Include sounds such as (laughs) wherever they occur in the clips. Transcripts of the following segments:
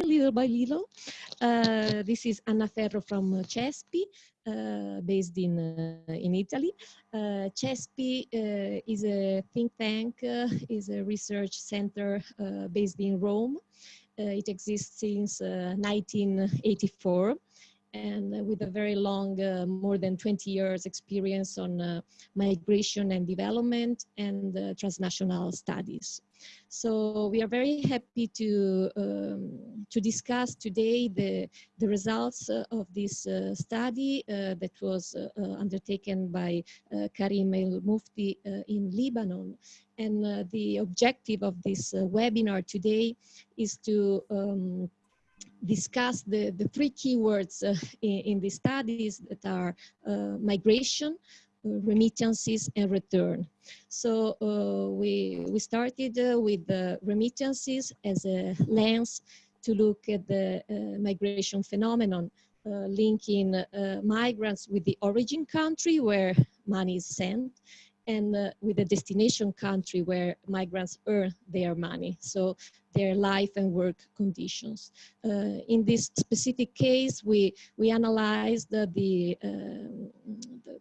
little by little. Uh, this is Anna Ferro from CESPI, uh, based in, uh, in Italy. Uh, CESPI uh, is a think tank, uh, is a research center based in Rome. it exists since 1984 and uh, with a very long, uh, more than 20 years experience on uh, migration and development and transnational studies. So we are very happy to um, to discuss today the the results uh, of this uh, study uh, that was undertaken by Karim El Mufti in Lebanon. And the objective of this webinar today is to um, discuss the, the three keywords uh, in, in the studies that are uh, migration, uh, remittances, and return. So uh, we, we started uh, with the remittances as a lens to look at the migration phenomenon, linking migrants with the origin country where money is sent and uh, with the destination country where migrants earn their money. So their life and work conditions. Uh, in this specific case, we, we analyzed the, the, uh,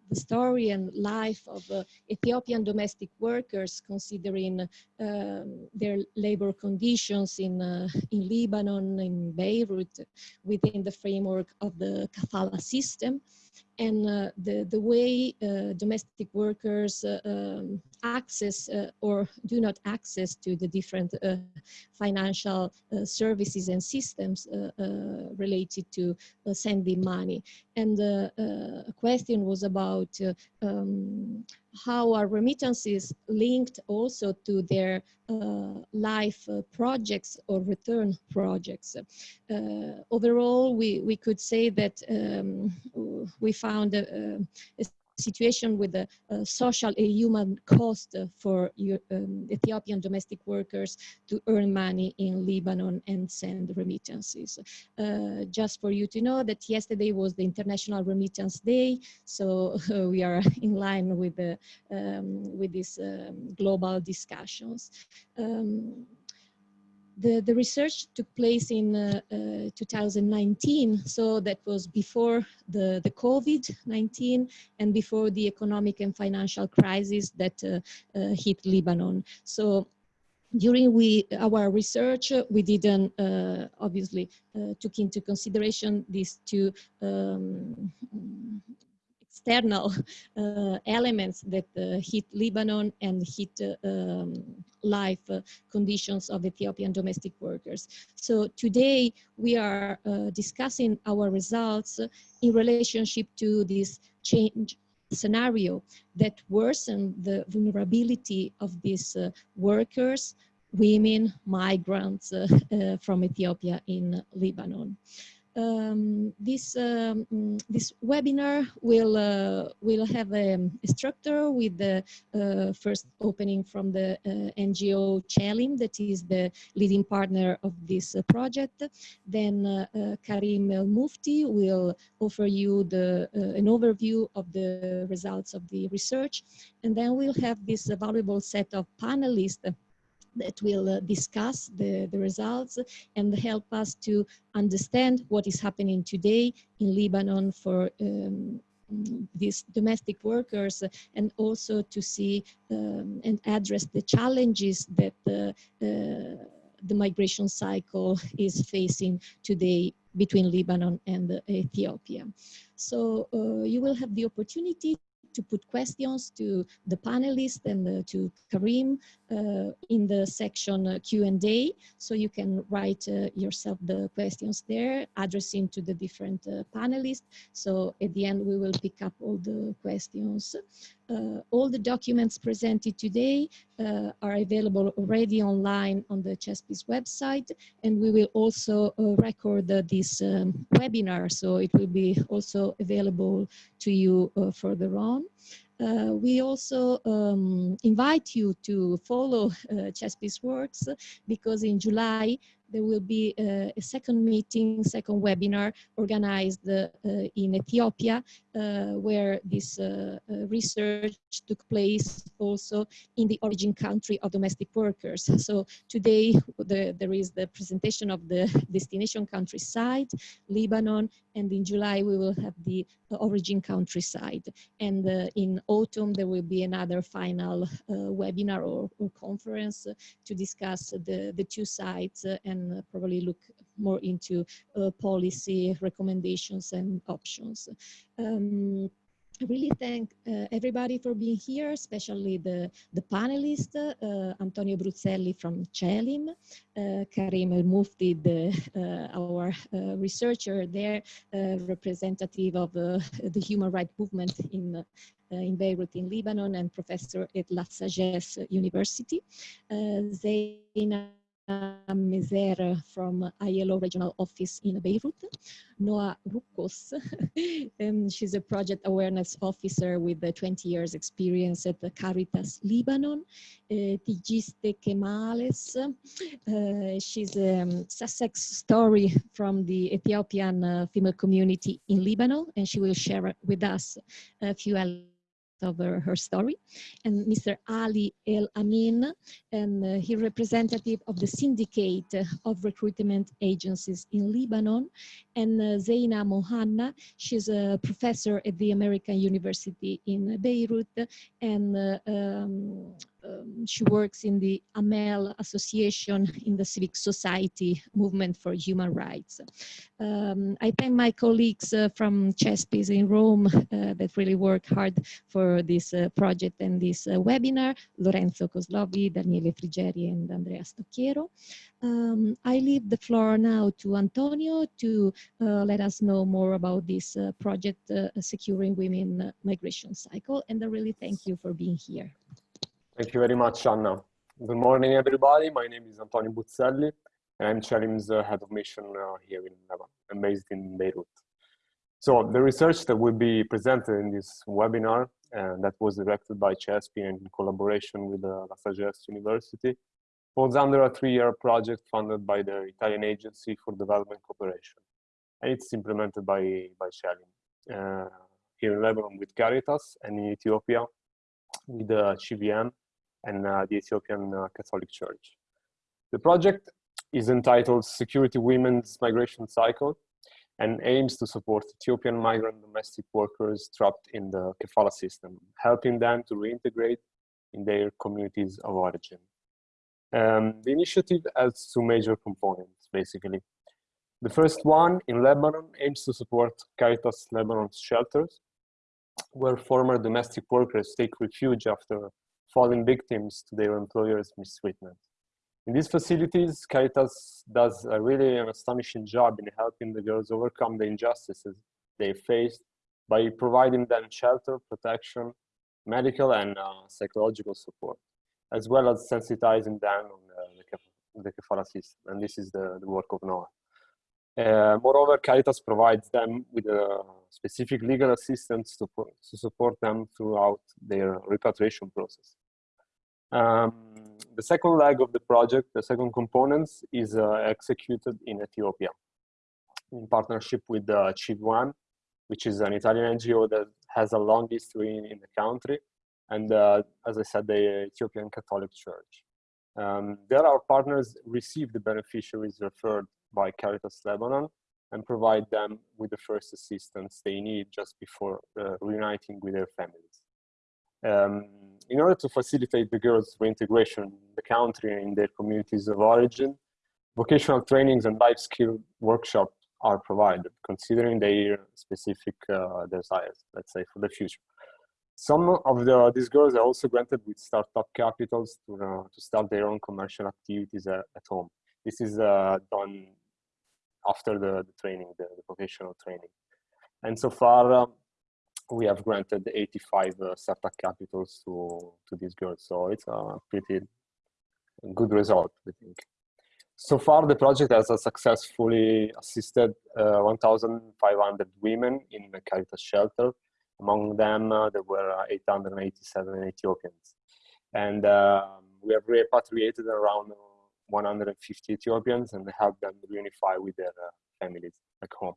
the, story and life of uh, Ethiopian domestic workers considering um, their labor conditions in, uh, in Lebanon, in Beirut, within the framework of the kafala system and uh, the, the way uh, domestic workers uh, um, access or do not access to the different financial services and systems related to sending money. And a question was about um, how are remittances linked also to their uh, life uh, projects or return projects. Uh, overall, we, we could say that um, we found a, a situation with uh, social and human cost for um, Ethiopian domestic workers to earn money in Lebanon and send remittances. Uh, just for you to know that yesterday was the International Remittance Day, so uh, we are (laughs) in line with the um, with these um, global discussions. The, the research took place in uh, uh, 2019, so that was before the, the COVID-19 and before the economic and financial crisis that uh, uh hit Lebanon. So during we our research, we didn't uh, obviously uh, took into consideration these two um, external uh, elements that uh, hit Lebanon and hit uh, um, life uh, conditions of Ethiopian domestic workers. So today we are uh, discussing our results in relationship to this change scenario that worsen the vulnerability of these uh, workers, women, migrants from Ethiopia in Lebanon um, this um, this webinar will uh, will have a, a, structure with the uh, first opening from the uh, NGO CELIM, that is the leading partner of this uh, project. Then uh, uh, Karim El Mufti will offer you the an overview of the results of the research, and then we'll have this valuable set of panelists that will uh, discuss the, the results and help us to understand what is happening today in Lebanon for um, these domestic workers and also to see um, and address the challenges that the, uh, the migration cycle is facing today between Lebanon and Ethiopia. So uh, you will have the opportunity to put questions to the panelists and uh, to Karim uh, in the section uh, Q&A. So you can write uh, yourself the questions there, addressing to the different panelists. So at the end, we will pick up all the questions. All the documents presented today are available already online on the CESPI's website. And we will also record this um, webinar. So it will be also available to you further on. Uh, we also um, invite you to follow uh, works because in July there will be uh, a second meeting, second webinar organized uh, in Ethiopia, uh, where this uh, uh, research took place also in the origin country of domestic workers. So today the, there is the presentation of the (laughs) destination countryside, Lebanon, and in July we will have the origin countryside. And in autumn there will be another final webinar or, or conference to discuss the, the two sites and probably look more into policy recommendations and options. Um, I really thank uh, everybody for being here, especially the, the panelists, uh, Antonio Bruzzelli from CELIM, uh, Karim El Mufti, the, uh, our uh, researcher there, uh, representative of the human rights movement in, in Beirut in Lebanon, and professor at La Sagesse University. Zeina Mezer from ILO Regional Office in Beirut, Noah Rukos, and (laughs) she's a project awareness officer with 20 years experience at Caritas Lebanon, uh, Tigiste Kemales, uh, she's a um, Sussex story from the Ethiopian uh, female community in Lebanon, and she will share with us a few elements of her, her story, and Mr. Ali El Amin, and uh, he representative of the syndicate of recruitment agencies in Lebanon, and uh, Zeina Mohanna, she's a professor at the American University in Beirut, and uh, um, um, she works in the AMEL Association in the Civic Society Movement for Human Rights. Um, I thank my colleagues uh, from CESPIS in Rome uh, that really work hard for this uh, project and this uh, webinar, Lorenzo Coslovi, Daniele Frigeri and Andrea Stocchiero. Um, I leave the floor now to Antonio to uh, let us know more about this uh, project, Securing Women Migration Cycle, and I really thank you for being here. Thank you very much, Anna. Good morning, everybody. My name is Antonio Buzzelli, and I'm CELIM's uh, head of mission uh, here in Lebanon. I'm based in Beirut. So the research that will be presented in this webinar, uh, that was directed by CESPI in collaboration with uh, La Sagesse University, falls under a three-year project funded by the Italian Agency for Development Cooperation. And it's implemented by, by CELIM uh, here in Lebanon with Caritas and in Ethiopia with the CVM and uh, the Ethiopian uh, Catholic Church. The project is entitled Security Women's Migration Cycle and aims to support Ethiopian migrant domestic workers trapped in the kafala system, helping them to reintegrate in their communities of origin. Um, the initiative has two major components, basically. The first one in Lebanon aims to support Caritas Lebanon's shelters, where former domestic workers take refuge after falling victims to their employers' mistreatment. In these facilities, Caritas does a really an astonishing job in helping the girls overcome the injustices they faced by providing them shelter, protection, medical and uh, psychological support, as well as sensitizing them on uh, the, the kafala system. And this is the, the work of Noah. Uh, moreover, Caritas provides them with a specific legal assistance to, to support them throughout their repatriation process. Um, the second leg of the project, the second components, is uh, executed in Ethiopia in partnership with uh, CVM, which is an Italian NGO that has a long history in, in the country, and uh, as I said, the Ethiopian Catholic Church. Um, there, our partners receive the beneficiaries referred by Caritas Lebanon and provide them with the first assistance they need just before uh, reuniting with their families. Um, in order to facilitate the girls' reintegration in the country and in their communities of origin, vocational trainings and life skill workshops are provided, considering their specific uh, desires, let's say, for the future. Some of the, these girls are also granted with startup capitals to, uh, to start their own commercial activities at, at home. This is uh, done after the, the training, the, the, vocational training. And so far, um, we have granted 85 uh, startup capitals to, to these girls. So it's a pretty good result, I think. So far, the project has successfully assisted uh, 1,500 women in the Caritas shelter. Among them, uh, there were 887 Ethiopians. And um, we have repatriated around 150 Ethiopians and helped them reunify with their uh, families back home.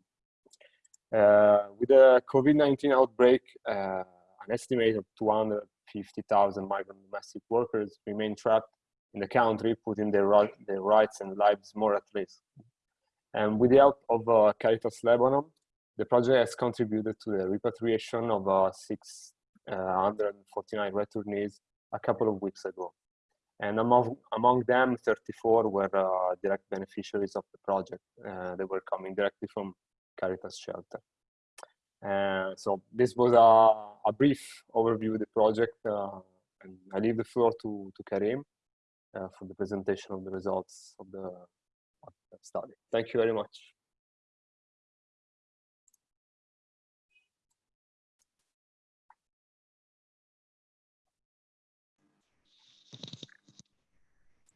Uh, with the COVID-19 outbreak, uh, an estimated 250,000 migrant domestic workers remain trapped in the country, putting their, their rights and lives more at risk. And with the help of uh, Caritas Lebanon, the project has contributed to the repatriation of uh, 649 returnees a couple of weeks ago. And among, among them, 34 were uh, direct beneficiaries of the project. Uh, they were coming directly from Caritas Shelter. Uh, so this was a, a, brief overview of the project. Uh, and I leave the floor to, to Karim uh, for the presentation of the results of the, of the study. Thank you very much.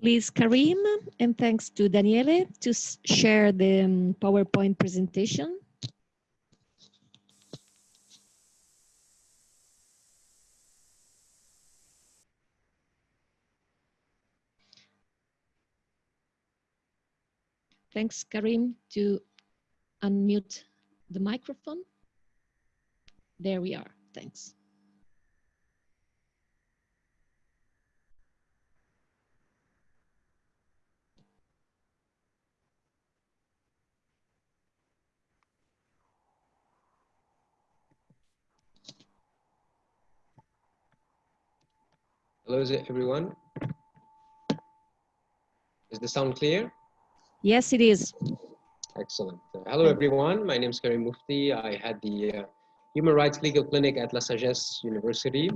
Please, Karim, and thanks to Daniele to share the um, PowerPoint presentation. Thanks, Karim, to unmute the microphone. There we are. Thanks. Hello, everyone? Is the sound clear? Yes, it is. Excellent. Uh, hello, everyone. My name is Karim Mufti. I had the uh, Human Rights Legal Clinic at La Sagesse University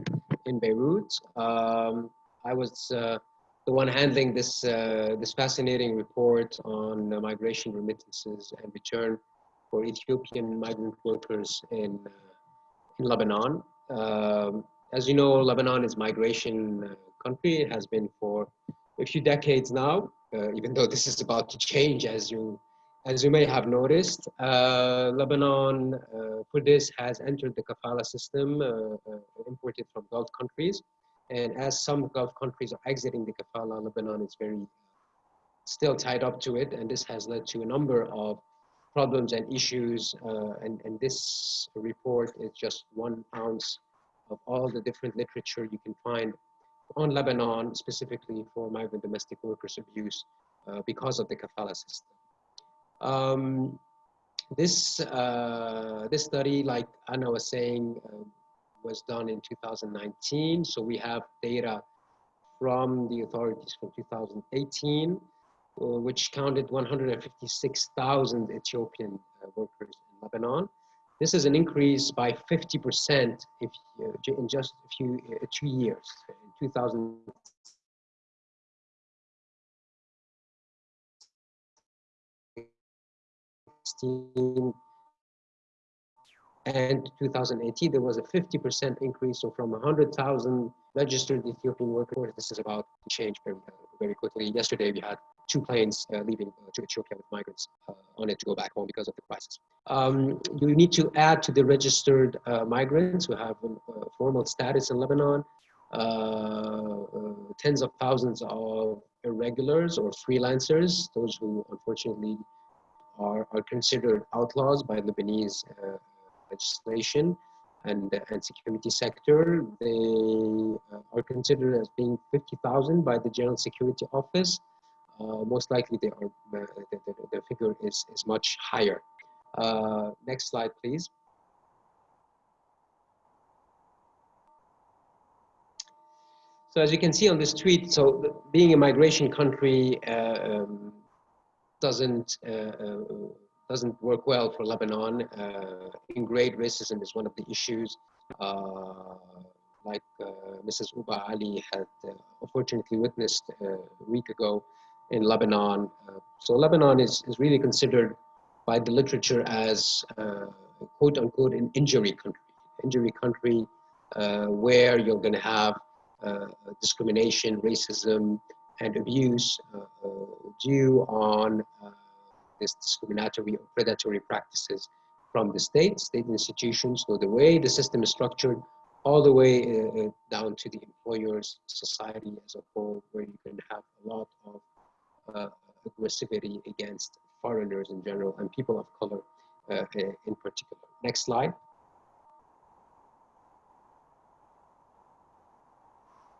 in Beirut. Um, I was uh, the one handling this, uh, this fascinating report on migration remittances and return for Ethiopian migrant workers in, uh, in Lebanon. Um, as you know, Lebanon is migration uh, country. It has been for a few decades now, uh, even though this is about to change, as you as you may have noticed. Uh, Lebanon, uh, for this, has entered the kafala system uh, uh, imported from Gulf countries. And as some Gulf countries are exiting the kafala, Lebanon is very still tied up to it. And this has led to a number of problems and issues. and, and this report is just one ounce of all the different literature you can find on Lebanon, specifically for migrant domestic workers abuse uh, because of the kafala system. Um, this, uh, this study, like Anna was saying, uh, was done in 2019. So we have data from the authorities from 2018, uh, which counted 156,000 Ethiopian uh, workers in Lebanon. This is an increase by 50% if, uh, in just a few, uh, two years. In 2000, and 2018 there was a 50% increase so from 100,000 registered Ethiopian workers this is about to change very, very quickly yesterday we had two planes uh, leaving uh, to Ethiopia with migrants uh, on it to go back home because of the crisis. Um, you need to add to the registered uh, migrants who have a formal status in Lebanon, tens of thousands of irregulars or freelancers, those who unfortunately are, are considered outlaws by Lebanese legislation and, and security sector. They uh, are considered as being 50,000 by the General Security Office uh, most likely uh, the, the, the, figure is, is much higher. Uh, next slide, please. So as you can see on this tweet, so being a migration country uh, um, doesn't uh, uh, doesn't work well for Lebanon. in-grade racism is one of the issues. like Mrs. Uba Ali had unfortunately witnessed a week ago, in Lebanon. Uh, so Lebanon is, is really considered by the literature as uh, quote unquote an injury country, injury country uh, where you're going to have uh, discrimination, racism, and abuse uh, uh, due on this discriminatory or predatory practices from the state, state institutions. So the way the system is structured, all the way down to the employers, society as a whole, where you can have a lot of uh, aggressivity against foreigners in general and people of color uh, in particular. Next slide.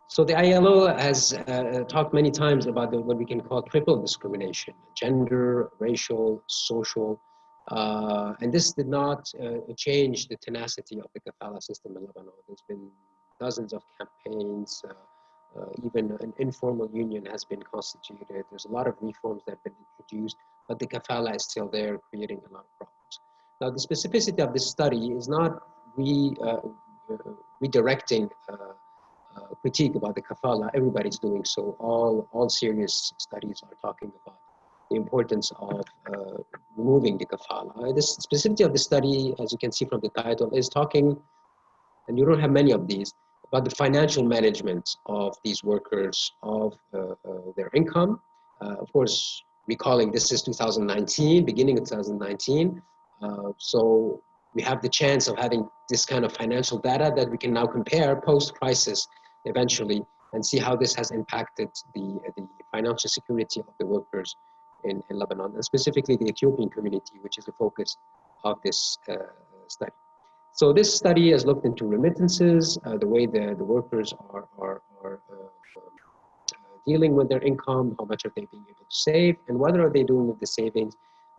So the ILO has uh, talked many times about the, what we can call triple discrimination, gender, racial, social, uh, and this did not uh, change the tenacity of the kafala system in Lebanon. There's been dozens of campaigns, uh, uh, even an informal union has been constituted. There's a lot of reforms that have been introduced, but the kafala is still there, creating a lot of problems. Now, the specificity of this study is not re, uh, redirecting uh, critique about the kafala, everybody's doing so. All, all serious studies are talking about the importance of uh, removing the kafala. The specificity of the study, as you can see from the title, is talking, and you don't have many of these, about the financial management of these workers, of uh, uh their income. Uh, of course, recalling this is 2019, beginning of 2019. Uh, so we have the chance of having this kind of financial data that we can now compare post-crisis eventually and see how this has impacted the, the financial security of the workers in, in Lebanon, and specifically the Ethiopian community, which is the focus of this uh, study. So this study has looked into remittances, uh, the way the, the workers are, are, are uh, dealing with their income, how much are they being able to save, and what are they doing with the savings,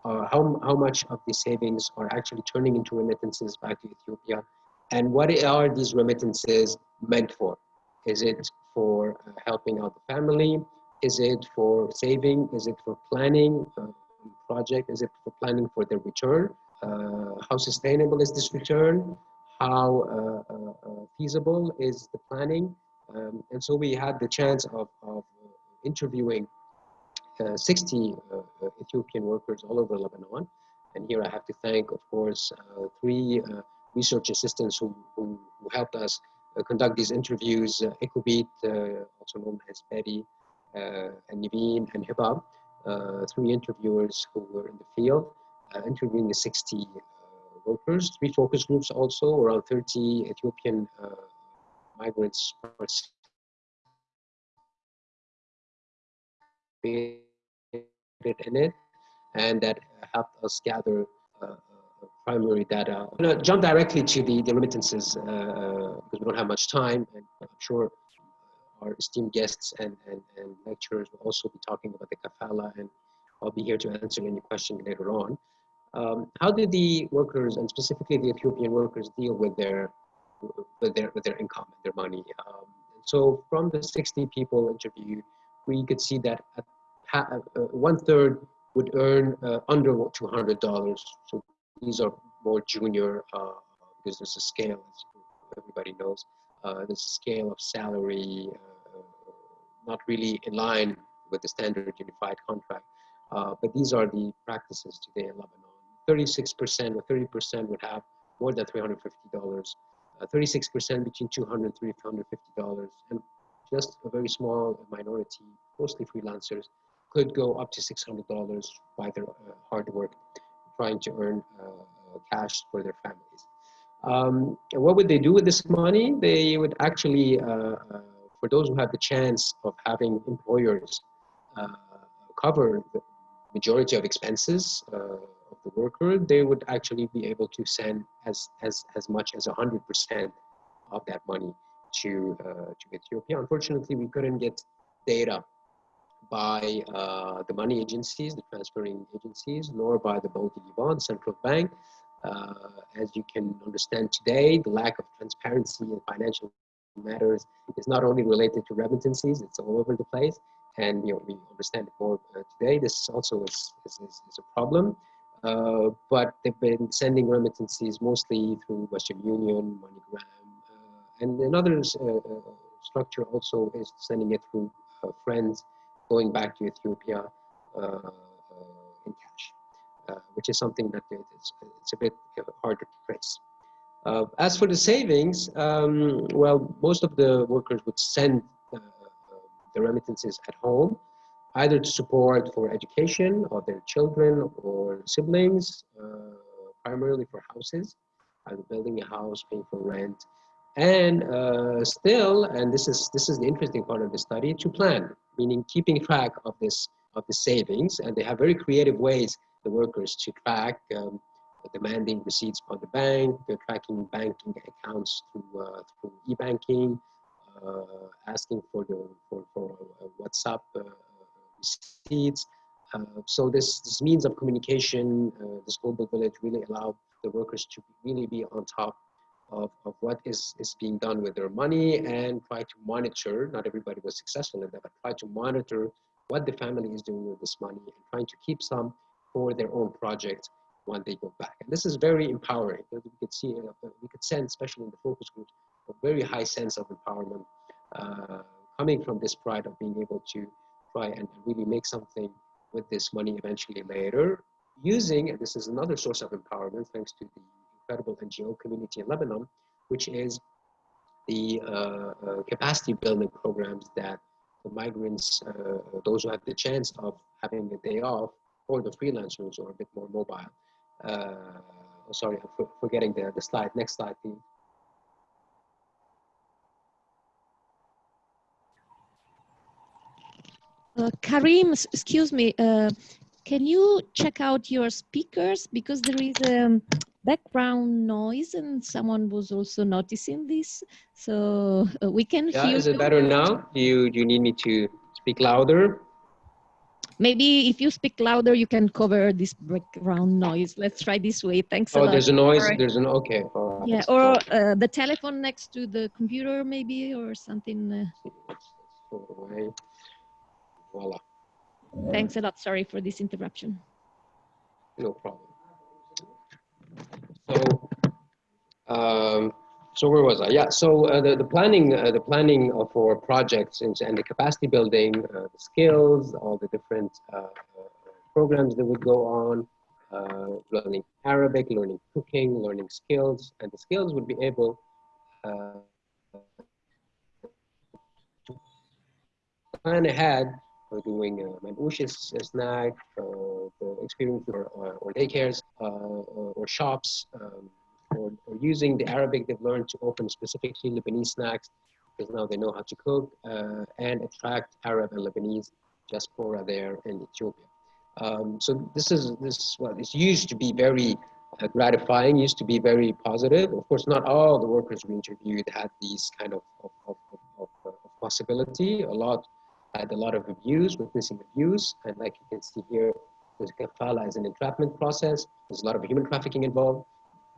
uh, how, how much of the savings are actually turning into remittances back to Ethiopia, and what are these remittances meant for? Is it for uh, helping out the family? Is it for saving? Is it for planning uh, project? Is it for planning for the return? Uh, how sustainable is this return? How uh, uh, uh, feasible is the planning? Um, and so we had the chance of, of interviewing 60 Ethiopian workers all over Lebanon. And here I have to thank, of course, three research assistants who, who, who helped us uh, conduct these interviews, uh, uh, also known as Betty, and Niveen and Hibab, three interviewers who were in the field, interviewing the 60 workers, three focus groups also, around 30 Ethiopian migrants participated in it, and that helped us gather uh, primary data. I'm going to jump directly to the, the remittances uh, because we don't have much time and I'm sure our esteemed guests and, and, and lecturers will also be talking about the kafala and I'll be here to answer any question later on. Um, how did the workers and specifically the Ethiopian workers deal with their with their with their income and their money? Um, so from the 60 people interviewed, we could see that uh, one third would earn uh, under $200. So these are more junior uh, scale, everybody knows. Uh, there's a scale of salary uh, not really in line with the standard unified contract. Uh, but these are the practices today in Lebanon. 36% or 30% would have more than $350. 36% uh, between $200 and $350. And just a very small minority, mostly freelancers, could go up to $600 by their uh, hard work trying to earn uh, uh, cash for their families. Um, what would they do with this money? They would actually, uh, for those who have the chance of having employers cover the majority of expenses the worker, they would actually be able to send as, as, as much as 100% of that money to, uh, to Ethiopia. Unfortunately, we couldn't get data by uh, the money agencies, the transferring agencies, nor by the Liban, central bank. Uh, as you can understand today, the lack of transparency in financial matters is not only related to remittances, it's all over the place. And you know, we understand it more uh, today. This also is, is, is a problem. Uh, but they've been sending remittances mostly through Western Union, MoneyGram, uh, and another uh, structure also is sending it through friends going back to Ethiopia uh, uh, in cash, uh, which is something that it's, it's a bit harder to trace. Uh, as for the savings, um, well, most of the workers would send uh, the remittances at home, either to support for education of their children or siblings, uh, primarily for houses, either building a house, paying for rent, and uh, still, and this is this is the interesting part of the study, to plan, meaning keeping track of this of the savings, and they have very creative ways, the workers, to track um, demanding receipts from the bank, they're tracking banking accounts through, uh, through e-banking, uh, asking for the for, for uh, WhatsApp uh, receipts. so this, this means of communication, this global village really allowed the workers to really be on top of, of what is, is being done with their money and try to monitor, not everybody was successful in that, but try to monitor what the family is doing with this money and trying to keep some for their own project when they go back. And this is very empowering. We could see, uh, we could sense, especially in the focus groups, a very high sense of empowerment uh, coming from this pride of being able to try and really make something with this money eventually later using, and this is another source of empowerment thanks to the incredible NGO community in Lebanon, which is the uh, uh, capacity building programs that the migrants, uh, those who have the chance of having a day off, or the freelancers or a bit more mobile. Uh, sorry, I'm forgetting the, the slide. Next slide, please. Uh, Karim, excuse me, uh, can you check out your speakers because there is a um, background noise and someone was also noticing this. So uh, we can yeah, hear Is it better now? Do you, do you need me to speak louder? Maybe if you speak louder, you can cover this background noise. Let's try this way. Thanks oh, a lot. Oh, there's a noise. Or, there's an, okay. yeah, or uh, the telephone next to the computer maybe or something. Uh. Voila. Thanks a lot. Sorry for this interruption. No problem. So, um, so where was I? Yeah. So uh, the the planning uh, the planning for projects and, and the capacity building, uh, the skills, all the different uh, uh, programs that would go on, uh, learning Arabic, learning cooking, learning skills, and the skills would be able to plan ahead for doing uh, manouches snack, uh, the experience or, uh, or daycares uh, or shops, um, or, or, using the Arabic they've learned to open specifically Lebanese snacks because now they know how to cook uh, and attract Arab and Lebanese diaspora there in Ethiopia. Um, so this is this well, this used to be very uh, gratifying, used to be very positive. Of course, not all the workers we interviewed had these kind of, of, of, of possibility. A lot had a lot of abuse, witnessing abuse. And like you can see here, there's kafala as an entrapment process. There's a lot of human trafficking involved.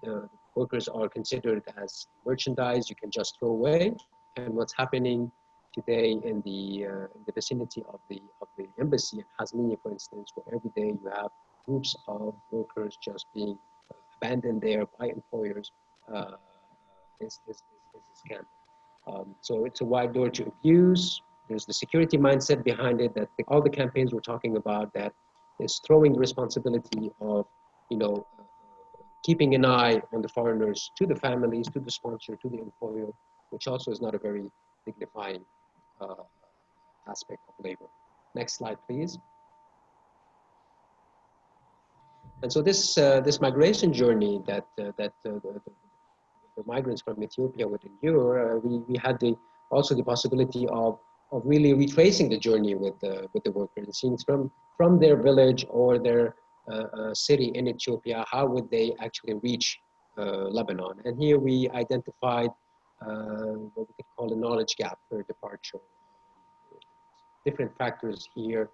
The workers are considered as merchandise you can just throw away. And what's happening today in the, uh, in the vicinity of the, of the embassy in Hazmiya, for instance, where every day you have groups of workers just being abandoned there by employers, uh, is, is, is, is a scam. Um, so it's a wide door to abuse, there's the security mindset behind it that the, all the campaigns we're talking about that is throwing the responsibility of, you know, keeping an eye on the foreigners to the families, to the sponsor, to the employer, which also is not a very dignifying uh, aspect of labor. Next slide, please. And so this uh, this migration journey that uh, that uh, the, the, migrants from Ethiopia would endure, uh, we we had the also the possibility of of really retracing the journey with the with the workers and seeing from from their village or their uh, uh, city in Ethiopia, how would they actually reach uh, Lebanon? And here we identified uh, what we could call a knowledge gap for departure. Different factors here.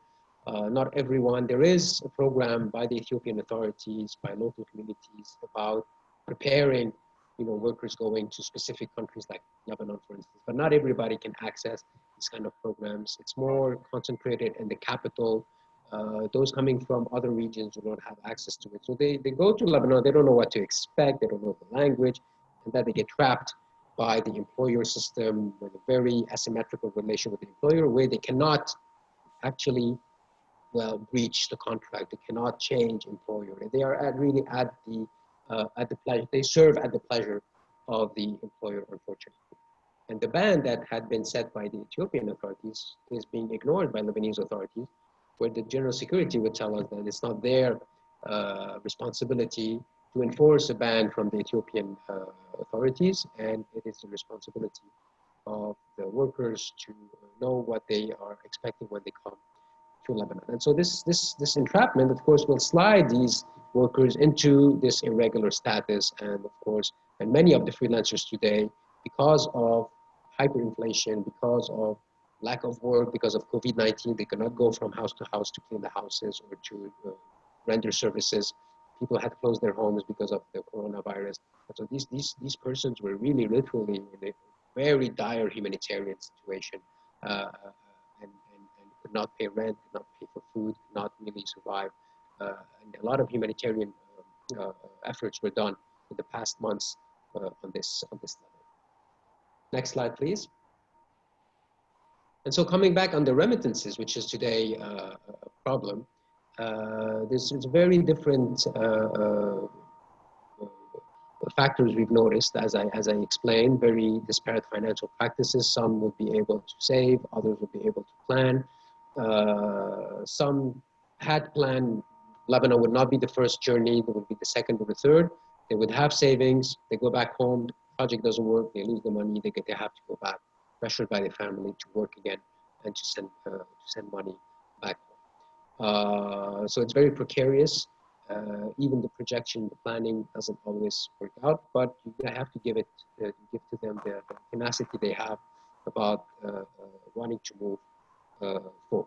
Not everyone. There is a program by the Ethiopian authorities, by local communities about preparing you know, workers going to specific countries like Lebanon, for instance. But not everybody can access these kind of programs. It's more concentrated in the capital. Uh, those coming from other regions don't have access to it. So they, they go to Lebanon, they don't know what to expect, they don't know the language, and then they get trapped by the employer system with a very asymmetrical relation with the employer where they cannot actually well breach the contract they cannot change employer they are at really at the at the pleasure, they serve at the pleasure of the employer, unfortunately. And the ban that had been set by the Ethiopian authorities is being ignored by Lebanese authorities, where the general security would tell us that it's not their uh, responsibility to enforce a ban from the Ethiopian uh, authorities, and it is the responsibility of the workers to know what they are expecting when they come to Lebanon. And so this, this, this entrapment, of course, will slide these workers into this irregular status. And of course, and many of the freelancers today, because of hyperinflation, because of lack of work, because of COVID-19, they cannot go from house to house to clean the houses or to uh, render services. People had closed their homes because of the coronavirus. And so these, these, these persons were really literally in a very dire humanitarian situation uh, and, and, and could not pay rent, could not pay for food, could not really survive. Uh, a lot of humanitarian uh, uh, efforts were done in the past months on this on this level. Next slide, please. And so coming back on the remittances, which is today uh, a problem, uh, there's, very different uh, factors we've noticed, as I, as I explained, very disparate financial practices. Some would be able to save, others would be able to plan. some had planned Lebanon would not be the first journey, it would be the second or the third. They would have savings, they go back home, the project doesn't work, they lose the money, they, get, they have to go back, pressured by the family to work again and to send, uh, to send money back home. Uh, so it's very precarious. Uh, even the projection, the planning doesn't always work out, but you have to give it, uh, give to them the, the, tenacity they have about uh, uh, wanting to move forward.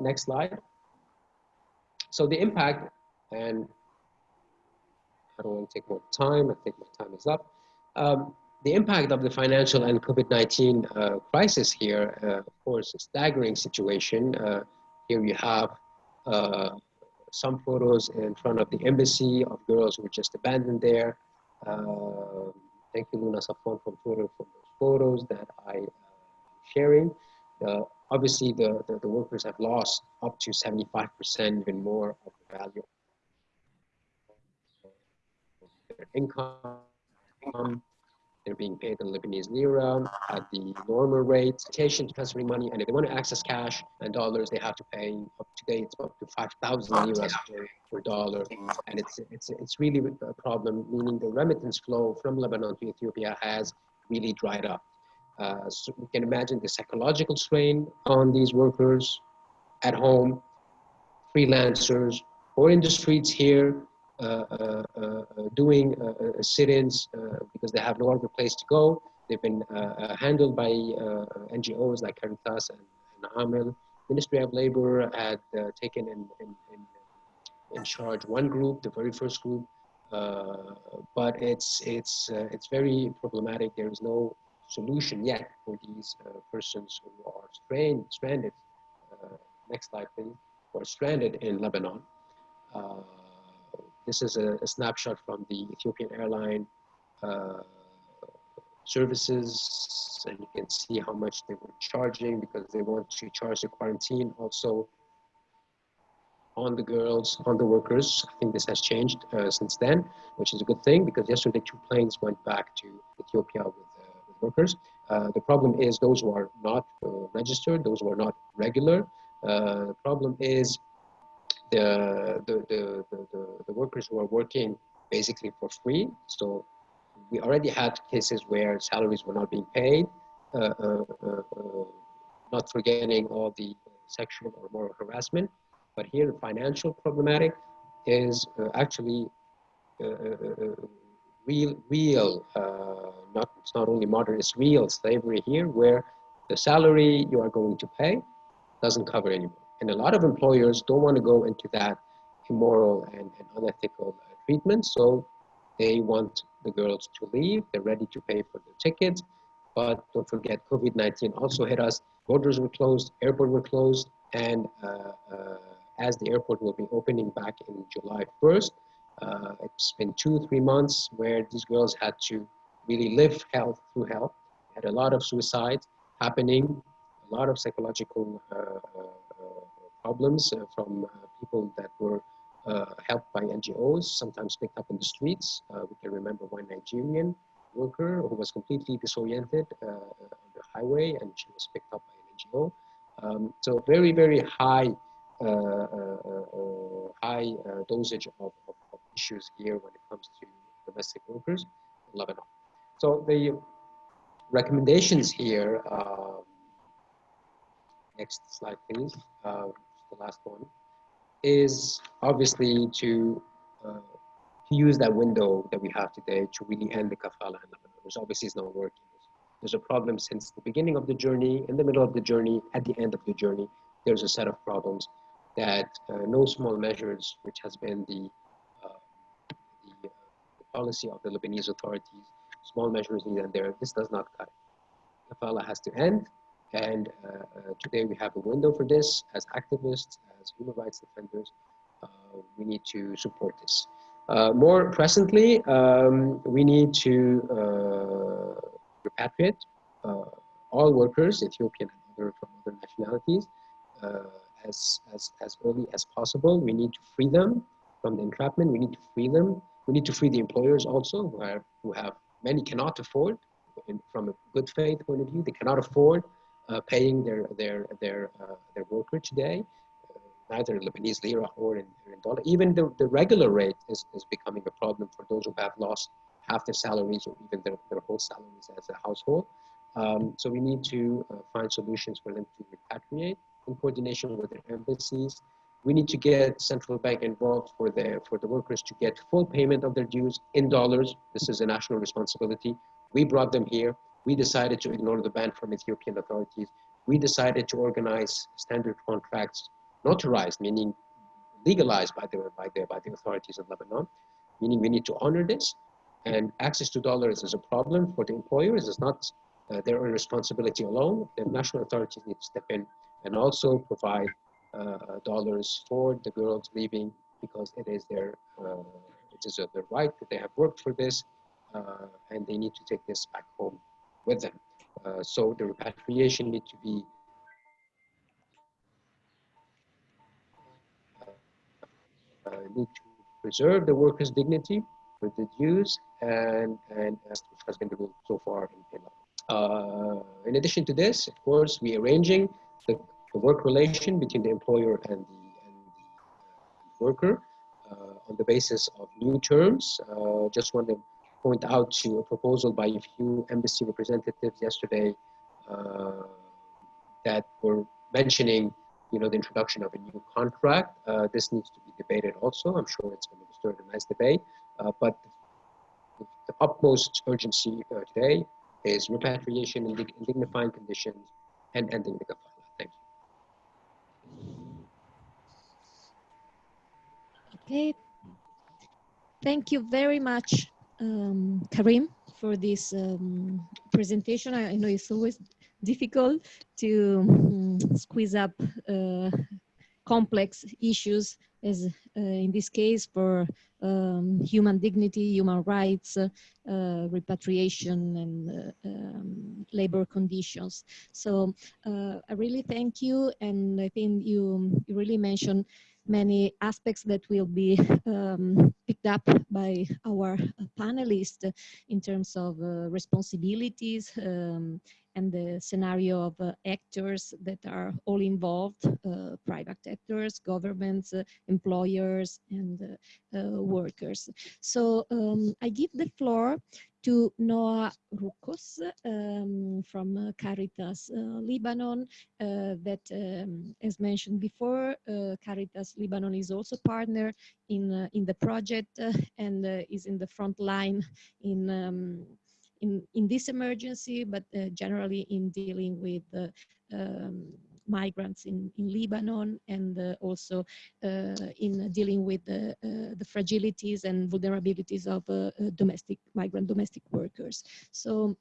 next slide. So the impact, and I don't want to take more time, I think my time is up. Um, the impact of the financial and COVID-19 uh, crisis here, uh, of course, a staggering situation. Uh, here you have uh, some photos in front of the embassy of girls who were just abandoned there. Uh, thank you, Luna Safwan, for, for those photos that I am sharing. Uh, obviously the, the, the, workers have lost up to 75% even more of the value of their income. They're being paid in Lebanese lira at the normal rate, to transferring money, and if they want to access cash and dollars, they have to pay up to date up to 5,000 liras per, per dollar, and it's it's it's really a problem. Meaning the remittance flow from Lebanon to Ethiopia has really dried up. Uh, so we can imagine the psychological strain on these workers at home, freelancers, or in the streets here, uh, uh, uh doing uh, sit-ins because they have no other place to go. They've been handled by NGOs like Caritas and, and Amel. Ministry of Labor had taken in, in, in, in, charge one group, the very first group, but it's, it's, it's very problematic. There is no solution yet for these uh, persons who are strained, stranded, uh, next slide please, or stranded in Lebanon. Uh, this is a, a, snapshot from the Ethiopian airline services and you can see how much they were charging because they want to charge the quarantine also on the girls, on the workers. I think this has changed uh, since then, which is a good thing because yesterday two planes went back to Ethiopia with workers. Uh, the problem is those who are not uh, registered, those who are not regular. Uh, the problem is the, the, the, the, the workers who are working basically for free. So we already had cases where salaries were not being paid, uh, uh, uh, not forgetting all the sexual or moral harassment. But here, the financial problematic is actually real, real, uh, not, it's not only modern, it's real slavery here where the salary you are going to pay doesn't cover anymore. And a lot of employers don't want to go into that immoral and, and unethical uh, treatment. So they want the girls to leave. They're ready to pay for the tickets. But don't forget, COVID-19 also hit us. Borders were closed, airport were closed. And uh, uh, as the airport will be opening back in July 1st, uh, it's been two, three months where these girls had to really live hell through hell. Had a lot of suicides happening, a lot of psychological uh, uh, uh problems from people that were helped by NGOs, sometimes picked up in the streets. we can remember one Nigerian worker who was completely disoriented on the highway and she was picked up by an NGO. Um, so very, very high uh, uh, uh, high dosage of, of, issues here when it comes to domestic workers in Lebanon. So the recommendations here, um, next slide, please. Uh, the last one is obviously to uh, to use that window that we have today to really end the kafala in Lebanon, which obviously is not working. There's a problem since the beginning of the journey, in the middle of the journey, at the end of the journey. There's a set of problems that uh, no small measures, which has been the, policy of the Lebanese authorities, small measures needed there. This does not cut it. Kafala has to end. And uh, uh, today we have a window for this as activists, as human rights defenders. Uh, we need to support this. more presently, um, we need to repatriate all workers, Ethiopian and other from other nationalities, as, as, as early as possible. We need to free them from the entrapment. We need to free them. We need to free the employers also who, are, who have, many cannot afford, in, from a good faith point of view, they cannot afford uh, paying their, their, their, uh, their worker today, uh, neither Lebanese lira or in, in dollar. Even the, the regular rate is, is becoming a problem for those who have lost half their salaries or even their, their whole salaries as a household. Um, so we need to uh, find solutions for them to repatriate in coordination with their embassies. We need to get central bank involved for the, for the workers to get full payment of their dues in dollars. This is a national responsibility. We brought them here. We decided to ignore the ban from Ethiopian authorities. We decided to organize standard contracts, notarized, meaning legalized by the, by the, by the authorities of Lebanon, meaning we need to honor this. And access to dollars is a problem for the employers. It's not uh, their responsibility alone. The national authorities need to step in and also provide dollars for the girls leaving because it is their uh, it is their right that they have worked for this uh, and they need to take this back home with them. Uh, so the repatriation need to be uh, need to preserve the workers' dignity with the dues and and as has been the rule so far in Finland. Uh, in addition to this, of course, we arranging the, work relation between the employer and the, and the uh, worker uh, on the basis of new terms. Uh, just want to point out to a proposal by a few embassy representatives yesterday that were mentioning you know, the introduction of a new contract. Uh, this needs to be debated also. I'm sure it's going to stir a nice debate. Uh, but the, utmost urgency uh, today is repatriation in, in dignifying conditions and ending the kafala. Thank you. Okay. Thank you very much um, Karim for this um, presentation. I, I, know it's always difficult to um, squeeze up uh, complex issues as uh, in this case for um, human dignity, human rights, uh, repatriation and uh, um, labor conditions. So uh, I really thank you and I think you, you really mentioned many aspects that will be um, picked up by our panelists in terms of uh, responsibilities um, and the scenario of uh, actors that are all involved, uh, private actors, governments, uh, employers, and uh, uh, workers. So um, I give the floor to Noha Rukos um, from uh, Caritas Lebanon that, um, as mentioned before, Caritas Lebanon is also partner in, in the project and is in the front line in um, in, in this emergency, but uh, generally in dealing with uh, um, migrants in, in Lebanon and uh, also uh, in dealing with the, uh, the fragilities and vulnerabilities of domestic migrant domestic workers. So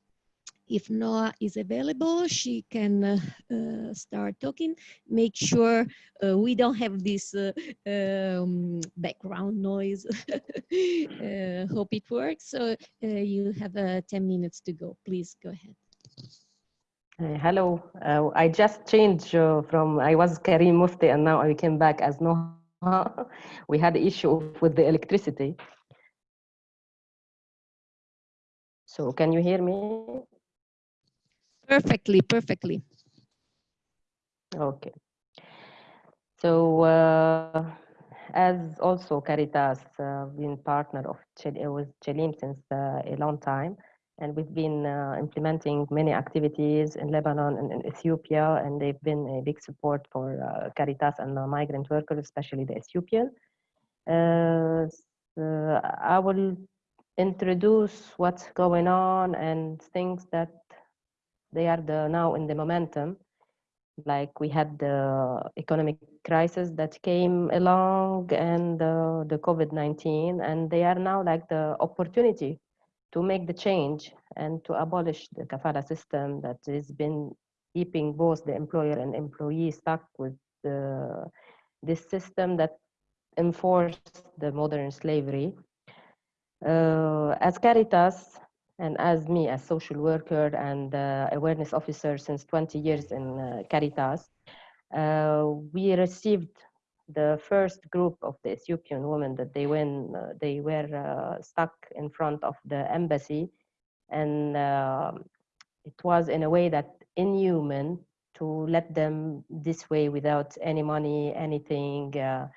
if Noha is available, she can uh, uh, start talking. Make sure uh, we don't have this um, background noise. (laughs) hope it works. So you have 10 minutes to go. Please go ahead. Uh, hello, uh, I just changed uh, from, I was Karim Mufti and now I came back as Noha. we had an issue with the electricity. So can you hear me? Perfectly, perfectly. Okay. So uh, as also Caritas uh, been partner of with CELIM since uh, a long time, and we've been uh, implementing many activities in Lebanon and in Ethiopia, and they've been a big support for uh, Caritas and migrant workers, especially the Ethiopian. Uh, I will introduce what's going on and things that they are the now in the momentum. Like we had the economic crisis that came along and uh, the covid-19 and they are now like the opportunity to make the change and to abolish the kafala system that has been keeping both the employer and employee stuck with the, this system that enforced the modern slavery. Uh, as Caritas and as me as social worker and uh, awareness officer since 20 years in uh, Caritas, uh, we received the first group of the Ethiopian women that they went, uh, they were uh, stuck in front of the embassy, and um, it was in a way that inhuman to let them this way without any money, anything. Uh,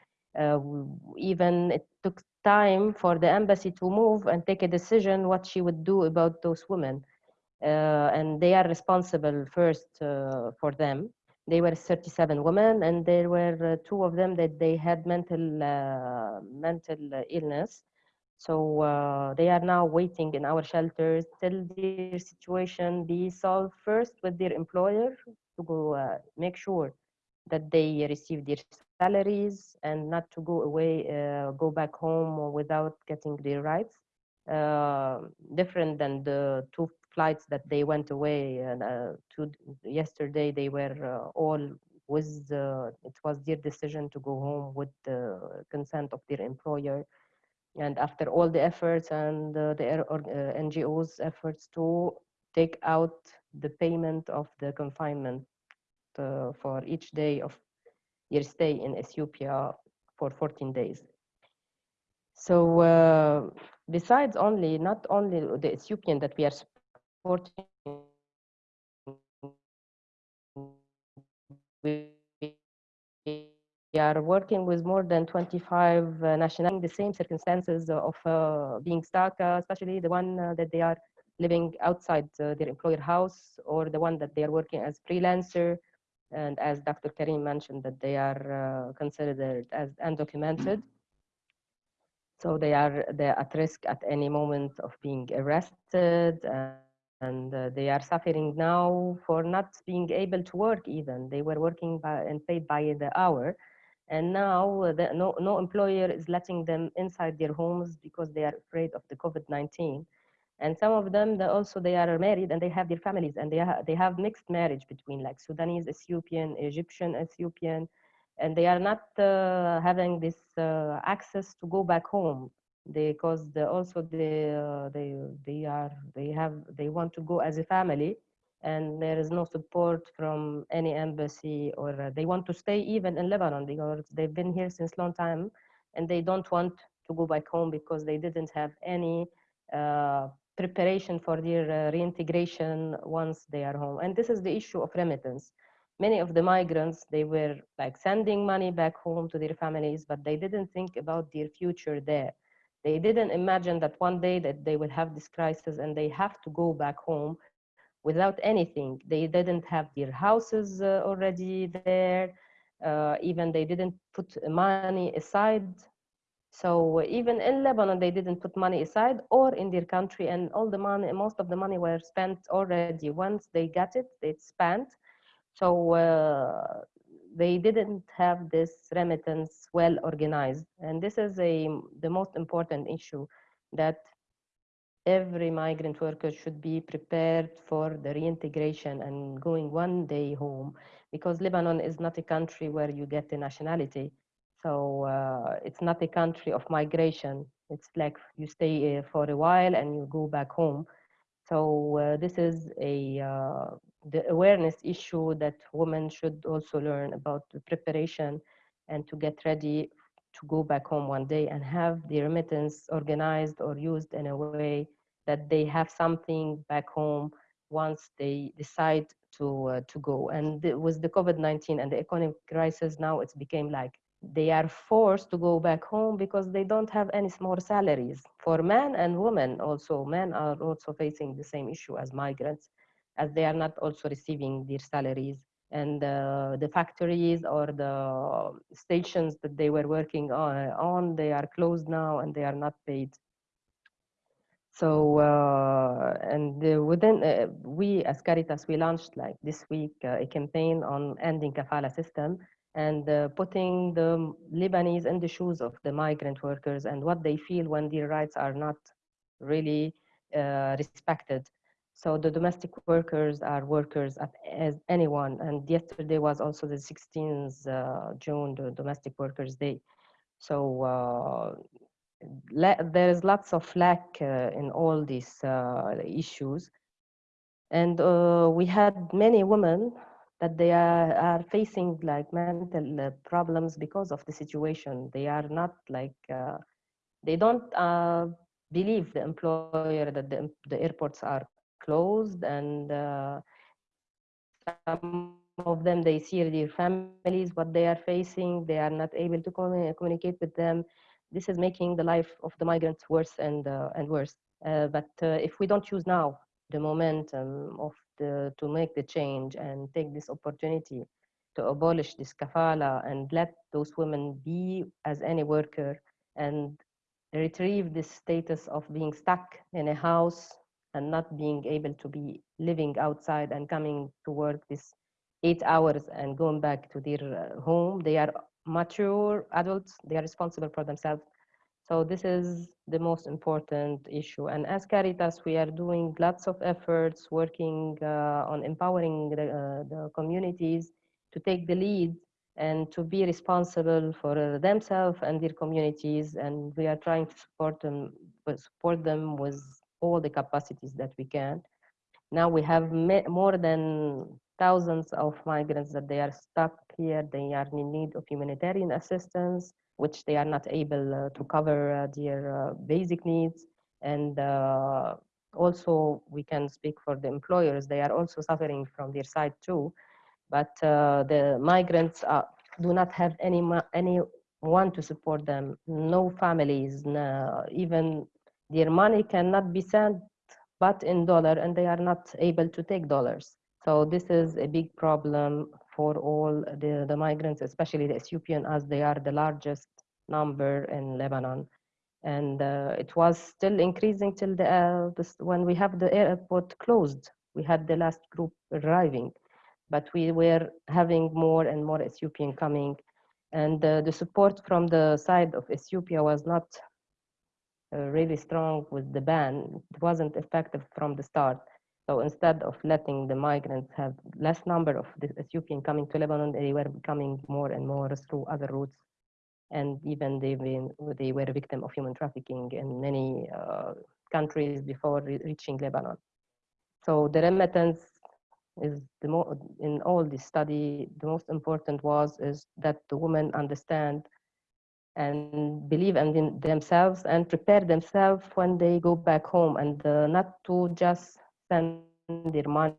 even it took time for the embassy to move and take a decision what she would do about those women. Uh, and they are responsible first uh, for them. They were 37 women, and there were uh, two of them that they had mental uh, mental illness. So uh, they are now waiting in our shelters till their situation be solved first with their employer to go uh, make sure that they receive their salaries and not to go away, uh, go back home without getting their rights. Uh, different than the two flights that they went away and uh, to yesterday they were all with it was their decision to go home with the consent of their employer and after all the efforts and uh, the uh, NGOs efforts to take out the payment of the confinement for each day of your stay in Ethiopia for 14 days. So uh, besides only, not only the Ethiopian that we are supporting, we are working with more than 25 uh, nationalities, the same circumstances of uh, being stuck, uh, especially the one uh, that they are living outside uh, their employer house or the one that they are working as freelancer and as Dr. Karim mentioned that they are uh, considered as undocumented. So they are they're at risk at any moment of being arrested and, uh, they are suffering now for not being able to work even. They were working by, and paid by the hour. And now the, no, no employer is letting them inside their homes because they are afraid of the COVID-19 and some of them they also they are married and they have their families and they, ha they have mixed marriage between like Sudanese, Ethiopian, Egyptian, Ethiopian, and they are not uh, having this uh, access to go back home. Because they also they, uh, they they are they have they want to go as a family. And there is no support from any embassy or uh, they want to stay even in Lebanon because they've been here since long time. And they don't want to go back home because they didn't have any uh, preparation for their uh, reintegration once they are home. And this is the issue of remittance. Many of the migrants, they were like sending money back home to their families, but they didn't think about their future there. They didn't imagine that one day that they will have this crisis and they have to go back home without anything. They didn't have their houses uh, already there. Uh, even they didn't put money aside so even in Lebanon, they didn't put money aside or in their country and all the money, most of the money were spent already. Once they got it, it's spent. So uh, they didn't have this remittance well organized. And this is a, the most important issue that every migrant worker should be prepared for the reintegration and going one day home because Lebanon is not a country where you get the nationality so uh, it's not a country of migration. It's like you stay uh, for a while and you go back home. So uh, this is a uh, the awareness issue that women should also learn about the preparation and to get ready to go back home one day and have the remittance organized or used in a way that they have something back home once they decide to uh, to go. And with the COVID-19 and the economic crisis now, it's became like they are forced to go back home because they don't have any more salaries. For men and women also, men are also facing the same issue as migrants, as they are not also receiving their salaries. And uh, the factories or the stations that they were working on, they are closed now and they are not paid. So, uh, and uh, within, we as Caritas, we launched like this week uh, a campaign on ending kafala system and uh, putting the Lebanese in the shoes of the migrant workers and what they feel when their rights are not really uh, respected. So the domestic workers are workers as anyone. And yesterday was also the 16th uh, June, the Domestic Workers Day. So uh, there is lots of lack uh, in all these uh, issues. And we had many women that they are, are facing like mental uh, problems because of the situation. They are not like, uh, they don't uh, believe the employer that the, the airports are closed and some of them, they see their families, what they are facing, they are not able to communicate with them. This is making the life of the migrants worse and, and worse. but if we don't use now the momentum of to make the change and take this opportunity to abolish this kafala and let those women be as any worker and retrieve this status of being stuck in a house and not being able to be living outside and coming to work this eight hours and going back to their uh, home. They are mature adults, they are responsible for themselves. So this is the most important issue. And as Caritas, we are doing lots of efforts working uh, on empowering the, uh, the, communities to take the lead and to be responsible for uh, themselves and their communities. And we are trying to support them, support them with all the capacities that we can. Now we have more than thousands of migrants that they are stuck here. They are in need of humanitarian assistance which they are not able uh, to cover uh, their uh, basic needs. And also, we can speak for the employers. They are also suffering from their side too. But the migrants do not have any anyone to support them. No families, no, even their money cannot be sent but in dollar and they are not able to take dollars. So this is a big problem for all the, the migrants, especially the Ethiopian, as they are the largest number in Lebanon. And uh, it was still increasing till the, uh, when we have the airport closed. We had the last group arriving, but we were having more and more Ethiopian coming. And uh, the support from the side of Ethiopia was not uh, really strong with the ban. It wasn't effective from the start. So instead of letting the migrants have less number of the Ethiopian coming to Lebanon, they were coming more and more through other routes. And even they, they were a victim of human trafficking in many uh, countries before re reaching Lebanon. So the remittance is the more in all this study, the most important was is that the women understand and believe in themselves and prepare themselves when they go back home and uh, not to just spend their money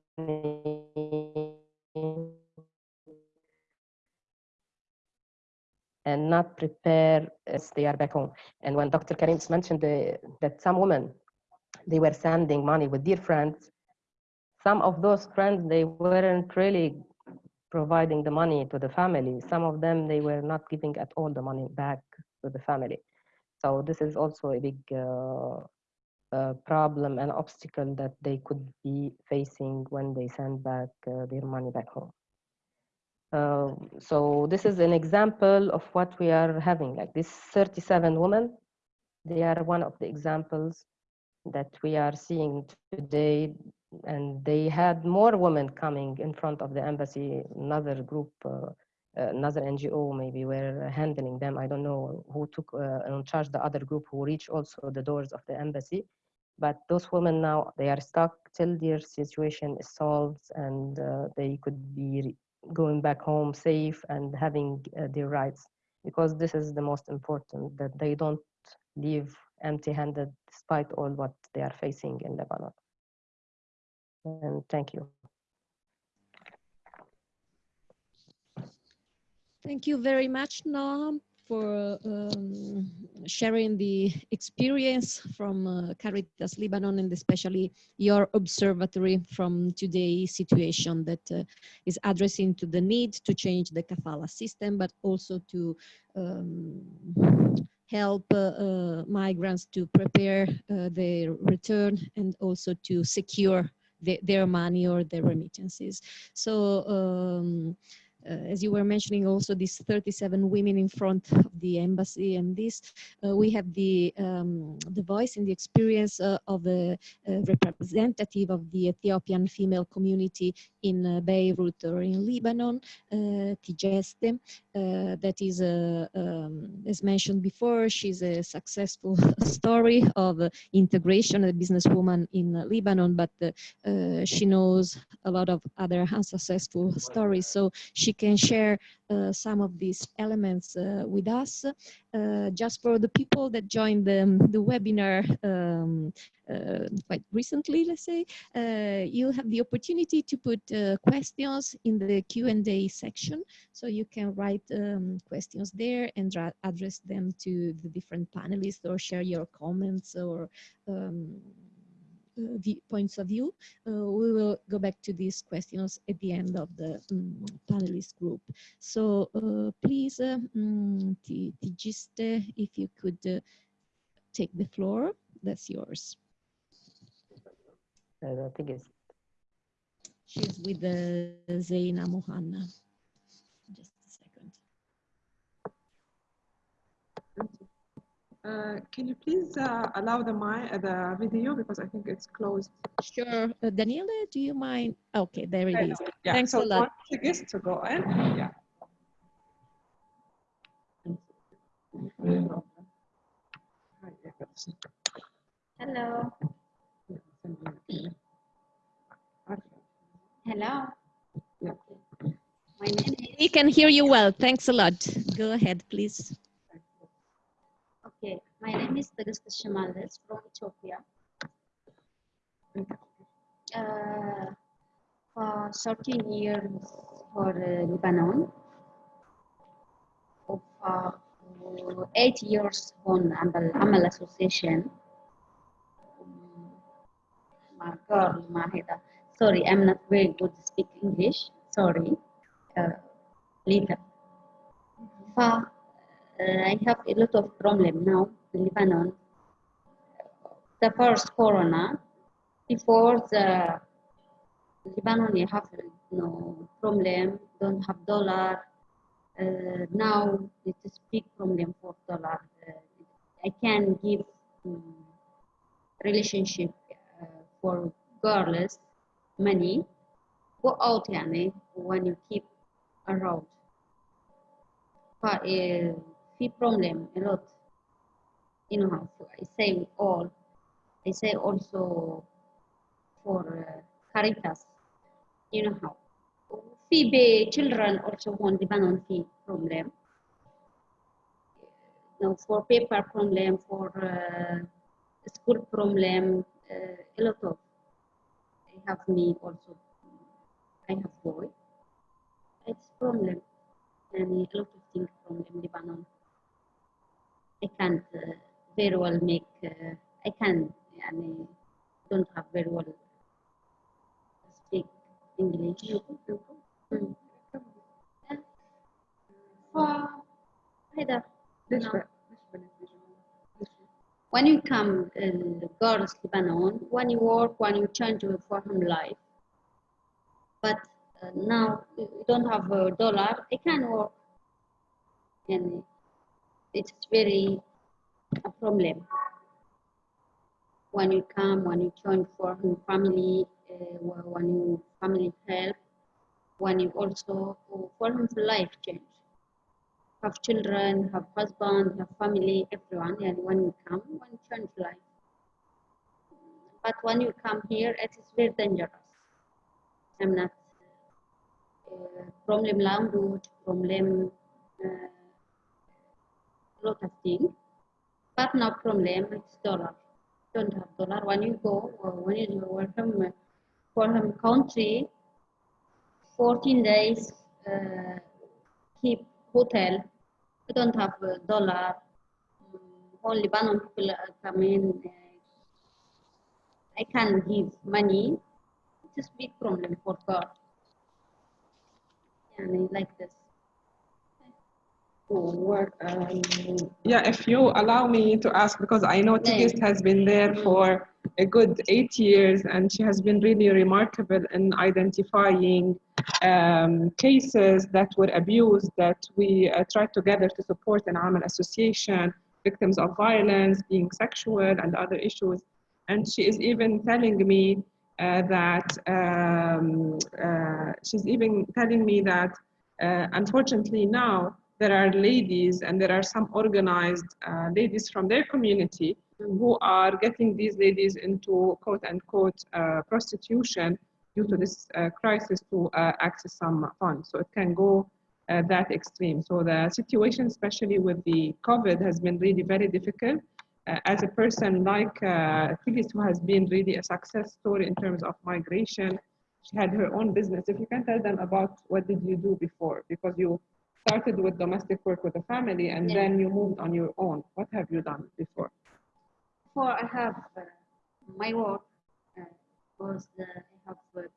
and not prepare as they are back home. And when Dr. Karim mentioned the, that some women, they were sending money with dear friends, some of those friends, they weren't really providing the money to the family. Some of them, they were not giving at all the money back to the family. So this is also a big uh, uh, problem and obstacle that they could be facing when they send back uh, their money back home. Uh, so this is an example of what we are having, like this 37 women. They are one of the examples that we are seeing today. And they had more women coming in front of the embassy, another group, uh, another NGO maybe were handling them. I don't know who took uh, in charge the other group who reached also the doors of the embassy. But those women now, they are stuck till their situation is solved and uh, they could be going back home safe and having uh, their rights because this is the most important that they don't leave empty-handed despite all what they are facing in Lebanon. And thank you. Thank you very much, Noam, for um, sharing the experience from uh, Caritas Lebanon and especially your observatory from today's situation that uh, is addressing to the need to change the kafala system, but also to um, help uh, uh, migrants to prepare uh, their return and also to secure the, their money or their remittances. So um, as you were mentioning also these 37 women in front of the embassy and this uh, we have the um, the voice and the experience uh, of a, representative of the Ethiopian female community in Beirut or in Lebanon, Tigist, that is, um, as mentioned before, she's a successful (laughs) story of integration, a businesswoman in Lebanon, but she knows a lot of other unsuccessful stories. So she can share uh, some of these elements uh, with us. Uh, just for the people that joined the, the webinar um, quite recently, let's say, you have the opportunity to put questions in the Q&A section. So you can write um, questions there and address them to the different panelists or share your comments or um, uh, points of view. Uh, we will go back to these questions at the end of the um, panelist group. So uh, please, um, Tigist, if you could take the floor, that's yours. I think it's She's with Zaina Mohanna. Uh, can you please uh, allow the my uh, the video because I think it's closed. Sure, uh, Daniela, do you mind? Okay, there it is. Yeah. Thanks so a lot. Portuguese to go in. Yeah. Hello. Hello. My name is. We can hear you well. Thanks a lot. Go ahead, please. Okay, my name is Tigist Shimales from Ethiopia. Uh, for 13 years for uh, Lebanon, of uh, eight years on Amal, Amal Association. My girl, Mahida. Sorry, I'm not very good to speak English. Sorry. Uh, later. For uh, I have a lot of problem now in Lebanon. The first corona, before the Lebanon you have no problem, don't have dollar. Uh, now it is a big problem for dollar. Uh, I can give um, relationship uh, for girls money. Go out, yani, when you keep around. But uh, problem a lot. You know, how I say all. I say also for uh, Caritas. You know how. Fee children also want depend on fee problem. No, for paper problem, for uh, school problem, uh, a lot of. I have me also. I have boy. It's problem and a lot of things from Lebanon. I can't uh, very well make, uh, I can, يعني, don't have very well speak English. Mm. فهذا when you come in uh, girls Lebanon, when you work, when you change your foreign life, but uh, now you don't have a dollar, I can work and it's very a problem when you come, when you join for family, uh, when you family help, when you also for life change. Have children, have husband, have family, everyone, and when you come, when you change life. But when you come here, it is very dangerous. I'm not uh, problem language, problem uh, things. But no problem, it's dollar. Don't have dollar. When you go, when you welcome for country, 14 days, uh, keep hotel. We don't have a dollar. Mm, All Lebanon people coming. Uh, I can give money. It's a big problem for God. And like this. What, um, yeah, if you allow me to ask, because I know. Tigist has been there for a good eight years and she has been really remarkable in identifying um, cases that were abused that we uh, tried together to support an Amal association, victims of violence, being sexual and other issues. And she is even telling me uh, that, um, uh, she's even telling me that uh, unfortunately now there are ladies and there are some organized uh, ladies from their community who are getting these ladies into quote unquote uh, prostitution due to this uh, crisis to uh, access some funds. So it can go uh, that extreme. So the situation, especially with the COVID, has been really very difficult. Uh, as a person like uh, Tigist, who has been really a success story in terms of migration, she had her own business. If you can tell them about what did you do before, because you started with domestic work with a family and Yeah. then you moved on your own. What have you done before? Before I have uh, my work uh, was uh, I have worked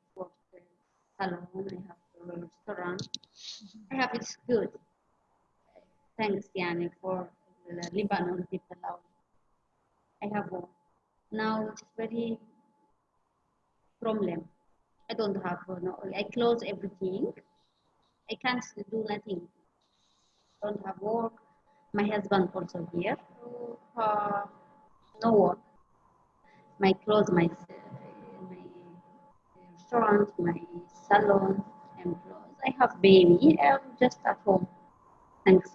in salon, I have a restaurant. I have it's good. Thanks, Yani, for the Lebanon people. I have work. Now it's very problem. I don't have uh, no. I close everything. I can't do nothing. Don't have work. My husband also here. Uh, no work. My clothes, my, my restaurant, my salon, and clothes. I have baby. I'm just at home. Thanks.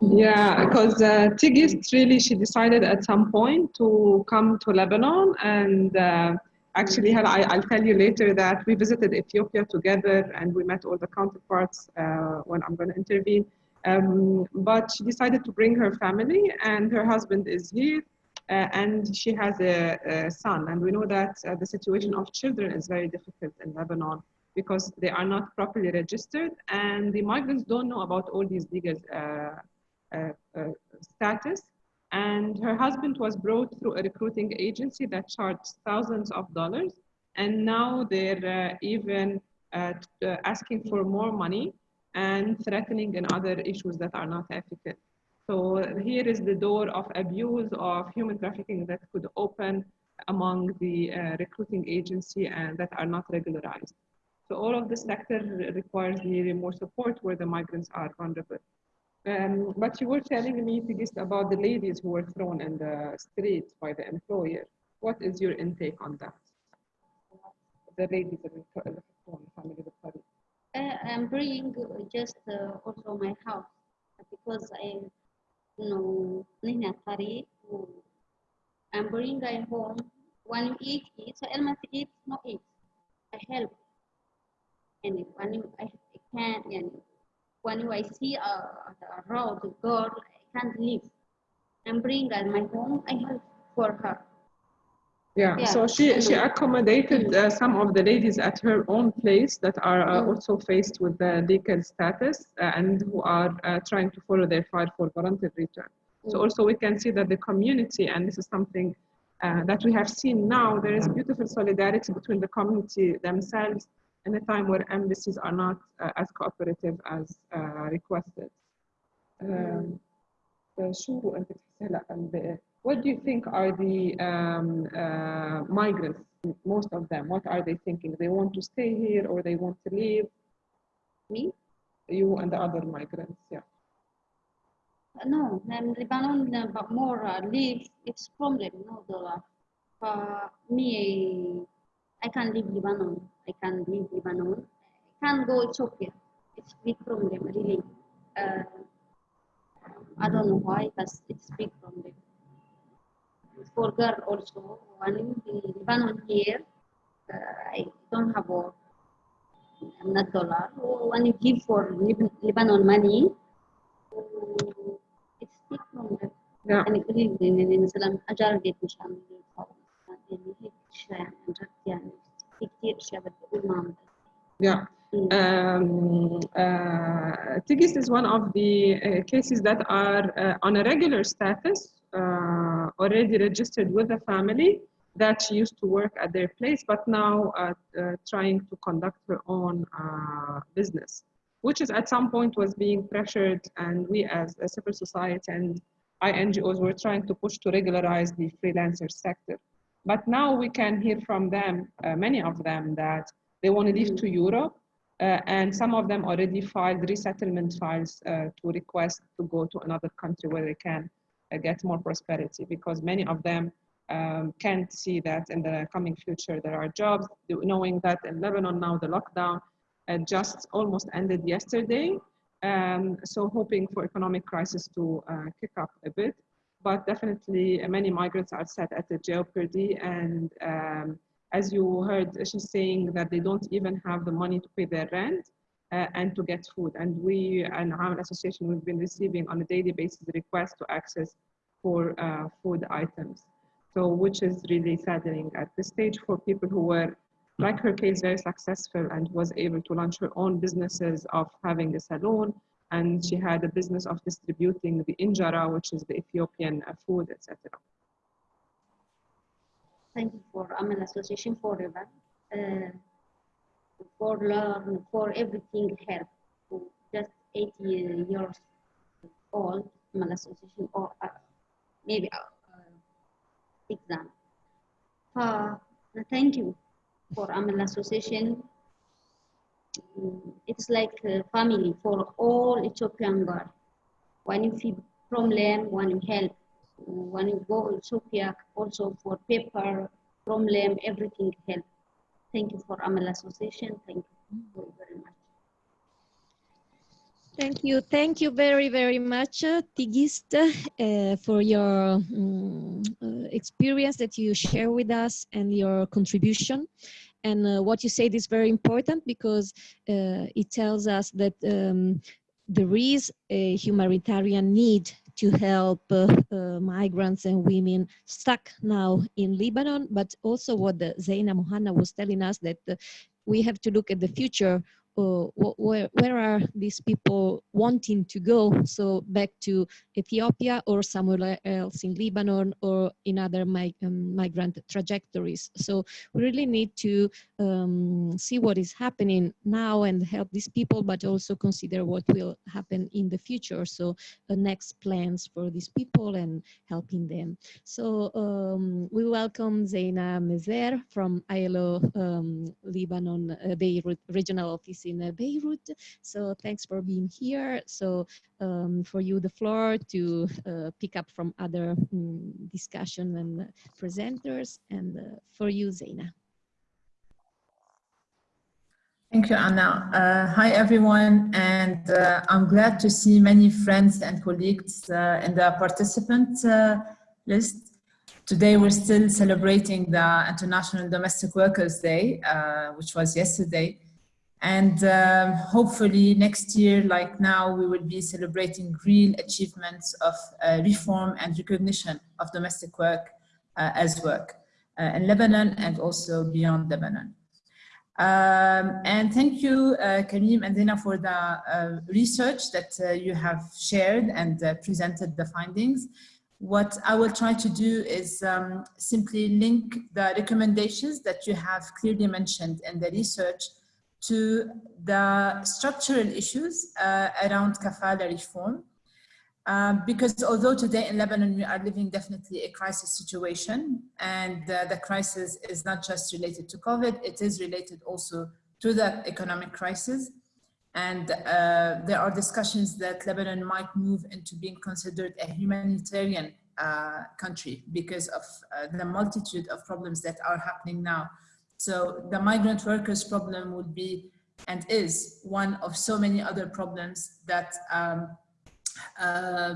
Yeah, because uh, Tigist really, she decided at some point to come to Lebanon. And uh, actually, I, I'll tell you later that we visited Ethiopia together and we met all the counterparts uh, when I'm going to intervene. Um, but she decided to bring her family, and her husband is here. Uh, and she has a, a son, and we know that uh, the situation of children is very difficult in Lebanon because they are not properly registered, and the migrants don't know about all these legal uh, uh, uh, status. And her husband was brought through a recruiting agency that charged thousands of dollars. And now they're uh, even asking for more money and threatening and other issues that are not ethical. So here is the door of abuse of human trafficking that could open among the uh, recruiting agency and that are not regularized. So all of this sector requires really more support where the migrants are vulnerable. Um, but you were telling me, about the ladies who were thrown in the streets by the employer. What is your intake on that? The ladies were thrown, family. Uh, Eh, I'm bringing just uh, also my house because I, know, Nina Tari, I'm bringing I home. When you eat, eat. So uh, Elma eat, no eat. I help. And when you, I, I can, and when you, I see a, a road girl, I can't leave. I'm bringing my home. I help for her. Yeah, Yeah, so she, she accommodated uh, some of the ladies at her own place that are uh, Mm. also faced with the legal status uh, and who are uh, trying to follow their file for voluntary return. So Mm. also we can see that the community, and this is something uh, that we have seen now, there is beautiful solidarity between the community themselves in a time where embassies are not uh, as cooperative as uh, requested. Um, what do you think are the um, uh, migrants, most of them, what are they thinking? They want to stay here or they want to leave? Me? You and the other migrants, yeah. Uh, no, um, Lebanon, uh, but more uh, leave, it's problem, no, the, uh, for me, I can leave Lebanon, I can leave Lebanon, I can go Ethiopia, it's big problem, really. Uh, I don't know why, but it's big problem for girl also, one in Lebanon here, uh, I don't have a, I'm not dollar, one give for Lebanon money, uh, it's big from Yeah. Um, uh, Tigist is one of the uh, cases that are uh, on a regular status uh, already registered with a family that she used to work at their place, but now uh, uh, trying to conduct her own business, which is at some point was being pressured, and we as a civil society and INGOs were trying to push to regularize the freelancer sector. But now we can hear from them, many of them, that they want to leave to Europe uh, and some of them already filed resettlement files uh, to request to go to another country where they can uh, get more prosperity because many of them um, can't see that in the coming future there are jobs, knowing that in Lebanon now the lockdown uh, just almost ended yesterday. Um, so hoping for economic crisis to uh, kick up a bit, but definitely uh, many migrants are set at a jeopardy and um, as you heard, she's saying that they don't even have the money to pay their rent uh, and to get food. And we, and our association, we've been receiving on a daily basis requests to access for uh, food items. So, which is really saddening at this stage for people who were, like her case, very successful and was able to launch her own businesses of having a salon. And she had a business of distributing the injera, which is the Ethiopian uh, food, etc. Thank you for Amal Association forever. Uh, for learn, for everything help. Just 80 years old, Amal Association or uh, maybe uh, exam. Uh, thank you for Amal Association. Mm, it's like family for all Ethiopian girls. When you feel problem, when you help, when you go Ethiopia, also for paper, problem, everything help. Thank you for Amal Association. Thank you very much. Thank you. Thank you very, very much, uh, Tigist, uh, for your um, uh, experience that you share with us and your contribution. And uh, what you said is very important because uh, it tells us that um, there is a humanitarian need to help uh, migrants and women stuck now in Lebanon, but also what the Zaina Mohanna was telling us that uh, we have to look at the future uh, where, where are these people wanting to go? So back to Ethiopia or somewhere else in Lebanon or in other mig um, migrant trajectories. So we really need to um, see what is happening now and help these people, but also consider what will happen in the future. So the next plans for these people and helping them. So um, we welcome Zaina Mezher from ILO um, Lebanon uh, Beirut Regional Office in uh, Beirut. So thanks for being here. So um, for you, the floor to uh, pick up from other um, discussion and presenters and uh, for you, Zaina. Thank you, Anna. Uh, hi, everyone, and uh, I'm glad to see many friends and colleagues uh, in the participant list. Today, we're still celebrating the International Domestic Workers Day, which was yesterday. And um, hopefully next year, like now, we will be celebrating real achievements of uh, reform and recognition of domestic work uh, as work uh, in Lebanon and also beyond Lebanon. Um, and thank you, uh, Karim and Dina, for the uh, research that uh, you have shared and uh, presented the findings. What I will try to do is um, simply link the recommendations that you have clearly mentioned in the research to the structural issues uh, around kafala reform. Um, because although today in Lebanon we are living definitely a crisis situation and uh, the crisis is not just related to COVID, it is related also to the economic crisis. And uh, there are discussions that Lebanon might move into being considered a humanitarian uh, country because of uh, the multitude of problems that are happening now so the migrant workers problem would be and is one of so many other problems that um, uh,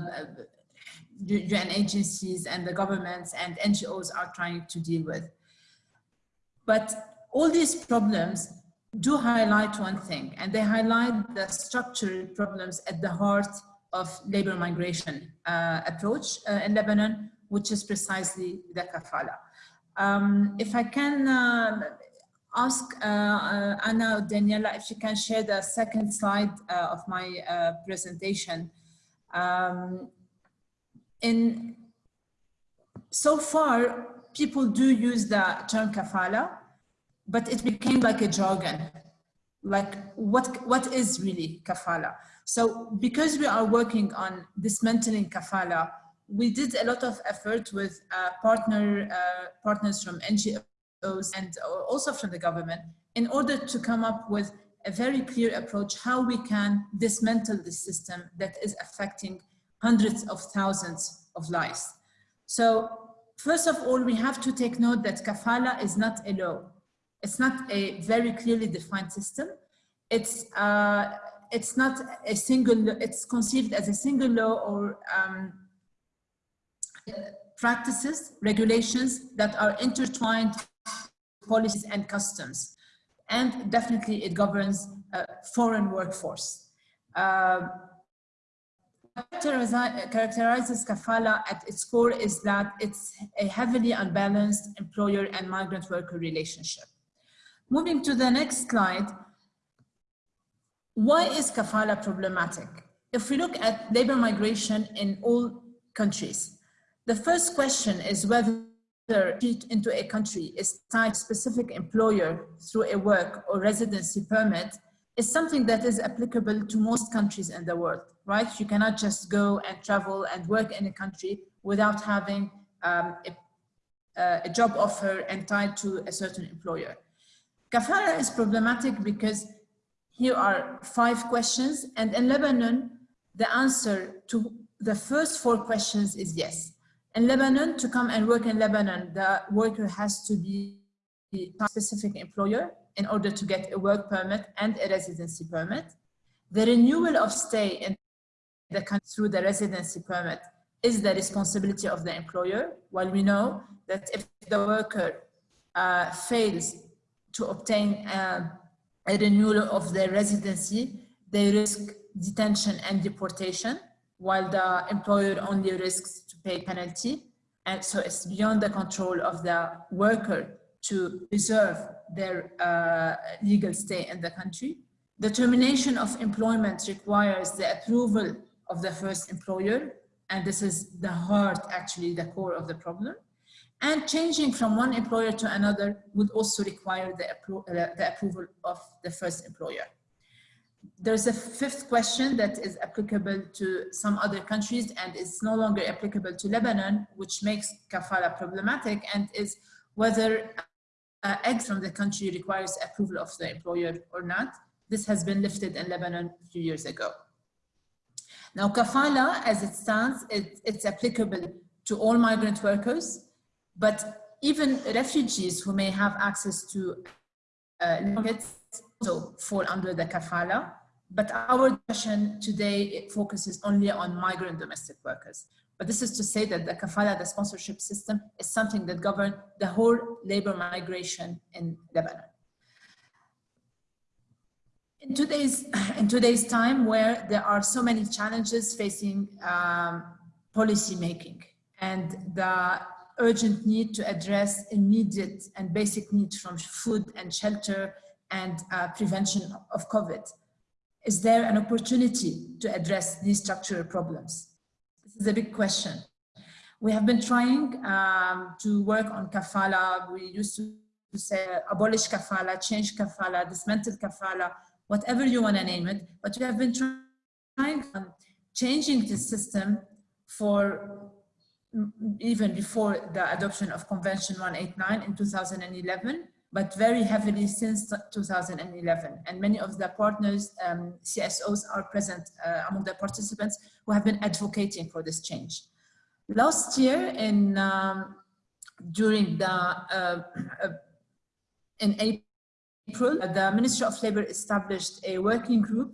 UN agencies and the governments and NGOs are trying to deal with. But all these problems do highlight one thing, and they highlight the structural problems at the heart of labor migration uh, approach uh, in Lebanon, which is precisely the kafala. Um, if I can, uh, ask uh, uh, Anna or Daniela if she can share the second slide uh, of my presentation. Um, in so far, people do use the term kafala, but it became like a jargon. Like what, what is really kafala? So because we are working on dismantling kafala, we did a lot of effort with uh, partner uh, partners from NGOs and also from the government in order to come up with a very clear approach how we can dismantle the system that is affecting hundreds of thousands of lives. So first of all, we have to take note that kafala is not a law. It's not a very clearly defined system. It's, uh, it's not a single, it's conceived as a single law or um, practices, regulations that are intertwined policies and customs. And definitely it governs a foreign workforce. Uh, characterizes kafala at its core is that it's a heavily unbalanced employer and migrant worker relationship. Moving to the next slide, why is kafala problematic? If we look at labor migration in all countries, the first question is whether into a country is tied specific employer through a work or residency permit is something that is applicable to most countries in the world, right? You cannot just go and travel and work in a country without having um, a, a, job offer and tied to a certain employer. Kafala is problematic because here are five questions and in Lebanon, the answer to the first four questions is yes. In Lebanon, to come and work in Lebanon, the worker has to be a specific employer in order to get a work permit and a residency permit. The renewal of stay in the country through the residency permit is the responsibility of the employer, while we know that if the worker uh, fails to obtain uh, a renewal of their residency, they risk detention and deportation, while the employer only risks to pay penalty. And so it's beyond the control of the worker to preserve their uh, legal stay in the country. The termination of employment requires the approval of the first employer. And this is the heart, actually, the core of the problem. And changing from one employer to another would also require the, appro uh, the approval of the first employer there's a fifth question that is applicable to some other countries and is no longer applicable to Lebanon, which makes kafala problematic and is whether uh, eggs from the country requires approval of the employer or not. This has been lifted in Lebanon a few years ago. Now kafala, as it stands, it, it's applicable to all migrant workers, but even refugees who may have access to uh, also fall under the kafala but our discussion today focuses only on migrant domestic workers. But this is to say that the kafala, the sponsorship system, is something that governs the whole labor migration in Lebanon. In today's, (clears throat) in today's time where there are so many challenges facing um, policy making and the urgent need to address immediate and basic needs from food and shelter and uh, prevention of COVID is there an opportunity to address these structural problems? This is a big question. We have been trying um, to work on kafala. We used to say abolish kafala, change kafala, dismantle kafala, whatever you want to name it. But we have been trying um, changing the system for even before the adoption of Convention 189 in 2011 but very heavily since 2011. And many of the partners, um, CSOs are present uh, among the participants who have been advocating for this change. Last year in, um, during the, uh, uh, in April, the Ministry of Labor established a working group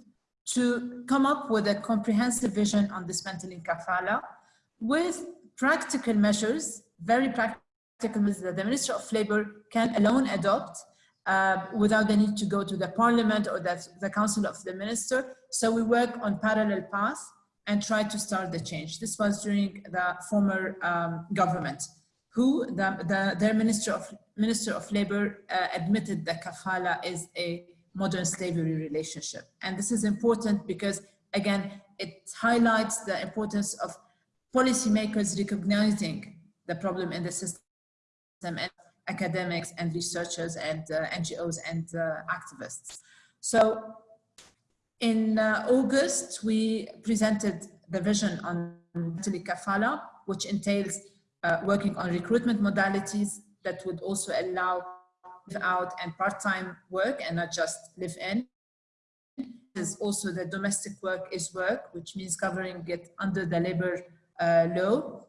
to come up with a comprehensive vision on dismantling kafala with practical measures, very practical measures that the Minister of Labor can alone adopt uh, without the need to go to the parliament or the, the council of the minister. So we work on parallel paths and try to start the change. This was during the former um, government who the, the, their Minister of, Minister of Labor uh, admitted that kafala is a modern slavery relationship. And this is important because, again, it highlights the importance of policymakers recognizing the problem in the system and academics and researchers and uh, NGOs and uh, activists. So in uh, August, we presented the vision on kafala, which entails uh, working on recruitment modalities that would also allow out and part-time work and not just live in. There's also the domestic work is work, which means covering it under the labor law.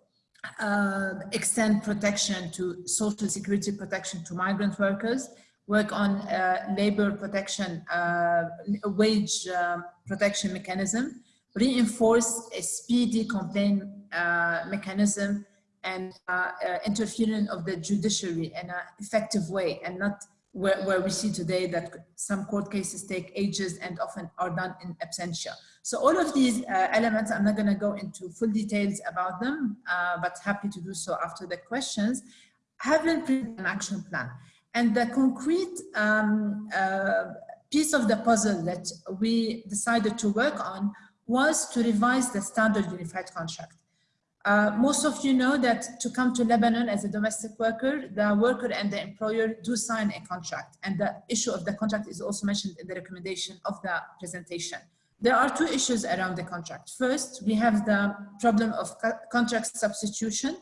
Uh, extend protection to social security protection to migrant workers, work on uh, labor protection, uh, wage um, protection mechanism, reinforce a speedy complaint uh, mechanism and uh, uh, interference of the judiciary in an effective way and not where, where we see today that some court cases take ages and often are done in absentia. So all of these uh, elements, I'm not going to go into full details about them, uh, but happy to do so after the questions, have been an action plan. And the concrete um, uh, piece of the puzzle that we decided to work on was to revise the standard unified contract. Uh, most of you know that to come to Lebanon as a domestic worker, the worker and the employer do sign a contract. And the issue of the contract is also mentioned in the recommendation of the presentation. There are two issues around the contract. First, we have the problem of co contract substitution.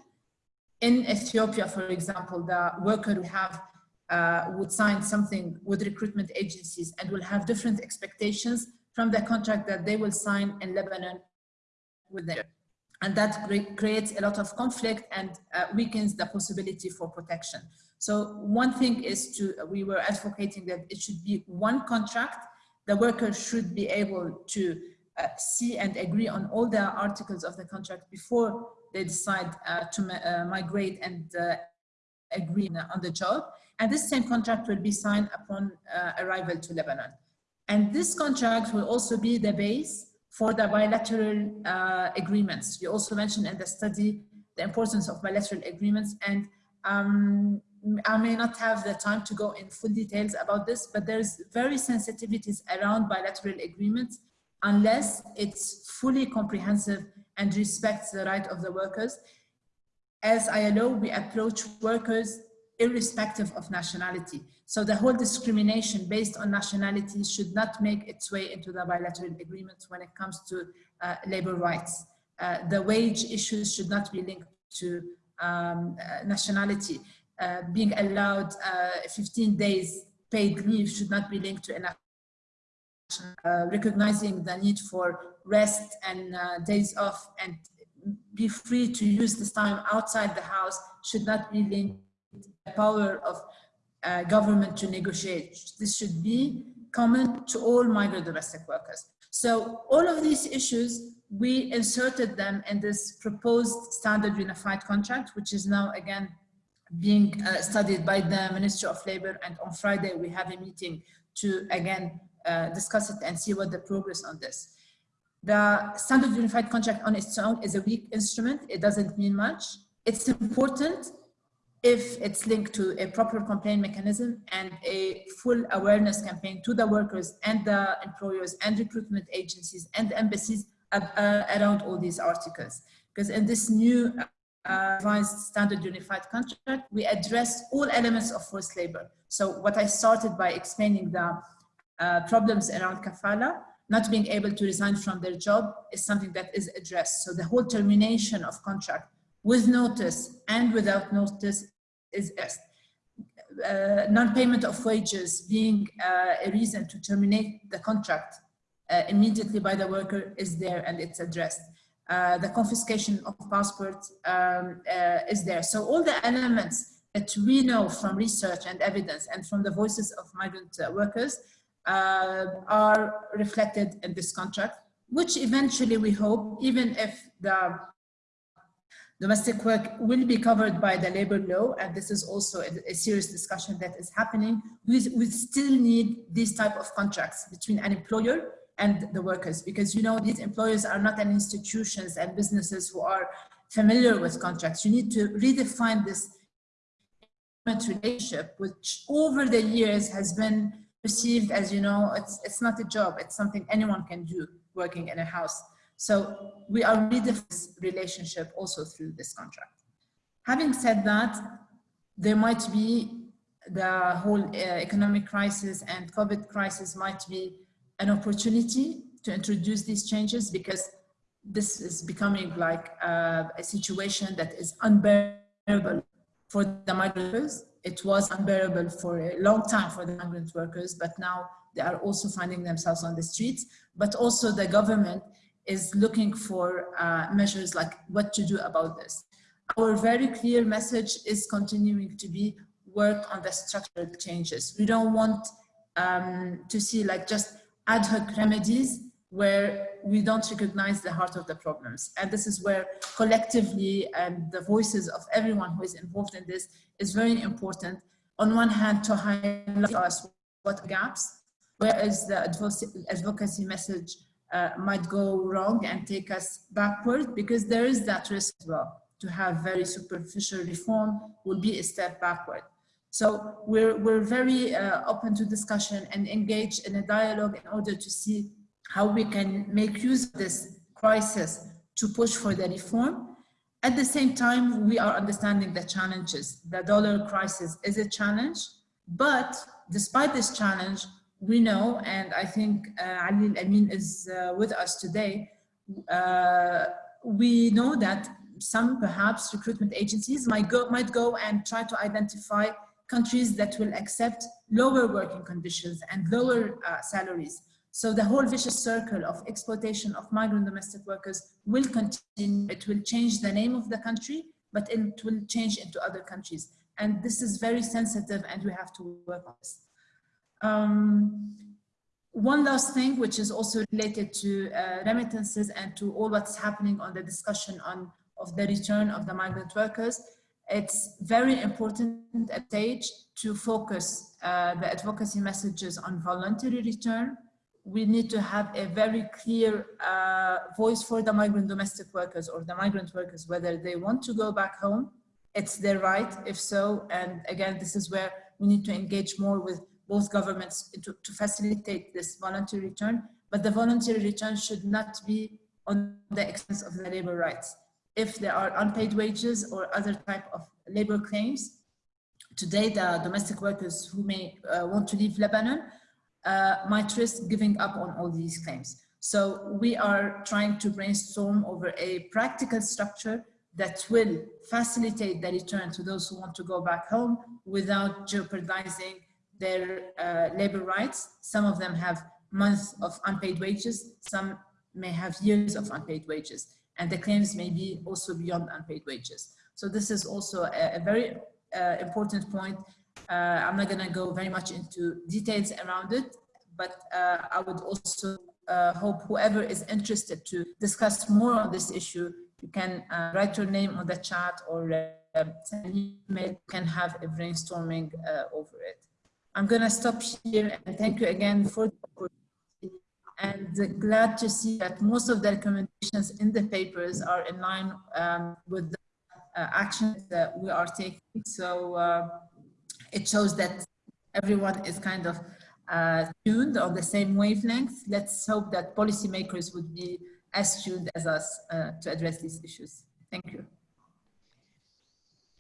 In Ethiopia, for example, the worker will have uh, would sign something with recruitment agencies and will have different expectations from the contract that they will sign in Lebanon with them and that creates a lot of conflict and uh, weakens the possibility for protection. So one thing is to, we were advocating that it should be one contract. The worker should be able to uh, see and agree on all the articles of the contract before they decide uh, to uh, migrate and uh, agree on the job. And this same contract will be signed upon uh, arrival to Lebanon. And this contract will also be the base for the bilateral uh, agreements. You also mentioned in the study the importance of bilateral agreements and um, I may not have the time to go in full details about this, but there's very sensitivities around bilateral agreements unless it's fully comprehensive and respects the right of the workers. As ILO, we approach workers irrespective of nationality. So the whole discrimination based on nationality should not make its way into the bilateral agreements when it comes to uh, labor rights. Uh, the wage issues should not be linked to um, uh, nationality. Uh, being allowed uh, 15 days paid leave should not be linked to a uh, recognizing the need for rest and days off and be free to use this time outside the house should not be linked power of uh, government to negotiate. This should be common to all migrant domestic workers. So all of these issues, we inserted them in this proposed standard unified contract, which is now again being uh, studied by the Ministry of Labor. And on Friday, we have a meeting to again uh, discuss it and see what the progress on this. The standard unified contract on its own is a weak instrument. It doesn't mean much. It's important if it's linked to a proper complaint mechanism and a full awareness campaign to the workers and the employers and recruitment agencies and embassies uh, around all these articles. Because in this new uh, revised standard unified contract, we address all elements of forced labor. So what I started by explaining the uh, problems around kafala, not being able to resign from their job is something that is addressed. So the whole termination of contract with notice and without notice is uh, non-payment of wages being uh, a reason to terminate the contract uh, immediately by the worker is there and it's addressed. Uh, the confiscation of passports um, uh, is there. So all the elements that we know from research and evidence and from the voices of migrant uh, workers are reflected in this contract, which eventually we hope, even if the Domestic work will be covered by the labor law, and this is also a, a serious discussion that is happening. We, we still need these type of contracts between an employer and the workers, because you know these employers are not an institutions and businesses who are familiar with contracts. You need to redefine this relationship, which over the years has been perceived as, you know, it's, it's not a job, it's something anyone can do working in a house. So we are redefining this relationship also through this contract. Having said that, there might be the whole uh, economic crisis and COVID crisis might be an opportunity to introduce these changes because this is becoming like uh, a situation that is unbearable for the migrants. It was unbearable for a long time for the migrant workers, but now they are also finding themselves on the streets. But also the government is looking for uh, measures like what to do about this. Our very clear message is continuing to be work on the structural changes. We don't want um, to see like just ad hoc remedies where we don't recognize the heart of the problems. And this is where collectively and the voices of everyone who is involved in this is very important. On one hand, to highlight us what gaps, whereas the advocacy message uh, might go wrong and take us backward because there is that risk as well. To have very superficial reform will be a step backward. So we're, we're very uh, open to discussion and engage in a dialogue in order to see how we can make use of this crisis to push for the reform. At the same time, we are understanding the challenges. The dollar crisis is a challenge, but despite this challenge, we know, and I think uh, Ali Amin is uh, with us today, uh, we know that some perhaps recruitment agencies might go, might go and try to identify countries that will accept lower working conditions and lower uh, salaries so the whole vicious circle of exploitation of migrant domestic workers will continue. It will change the name of the country, but it will change into other countries. And this is very sensitive and we have to work on this. Um, one last thing, which is also related to uh, remittances and to all what's happening on the discussion on of the return of the migrant workers, it's very important at stage to focus uh, the advocacy messages on voluntary return, we need to have a very clear uh, voice for the migrant domestic workers or the migrant workers, whether they want to go back home, it's their right, if so. And again, this is where we need to engage more with both governments to, to facilitate this voluntary return. But the voluntary return should not be on the expense of the labor rights. If there are unpaid wages or other type of labor claims, today the domestic workers who may uh, want to leave Lebanon uh, might risk giving up on all these claims. So we are trying to brainstorm over a practical structure that will facilitate the return to those who want to go back home without jeopardizing their uh, labor rights. Some of them have months of unpaid wages, some may have years of unpaid wages, and the claims may be also beyond unpaid wages. So this is also a, a very uh, important point uh, I'm not going to go very much into details around it, but uh, I would also uh, hope whoever is interested to discuss more on this issue, you can write your name on the chat or send an email, you can have a brainstorming over it. I'm going to stop here and thank you again for the opportunity and glad to see that most of the recommendations in the papers are in line um, with the uh, actions that we are taking. So uh, it shows that everyone is kind of uh, tuned on the same wavelength. Let's hope that policymakers would be as tuned as us uh, to address these issues. Thank you.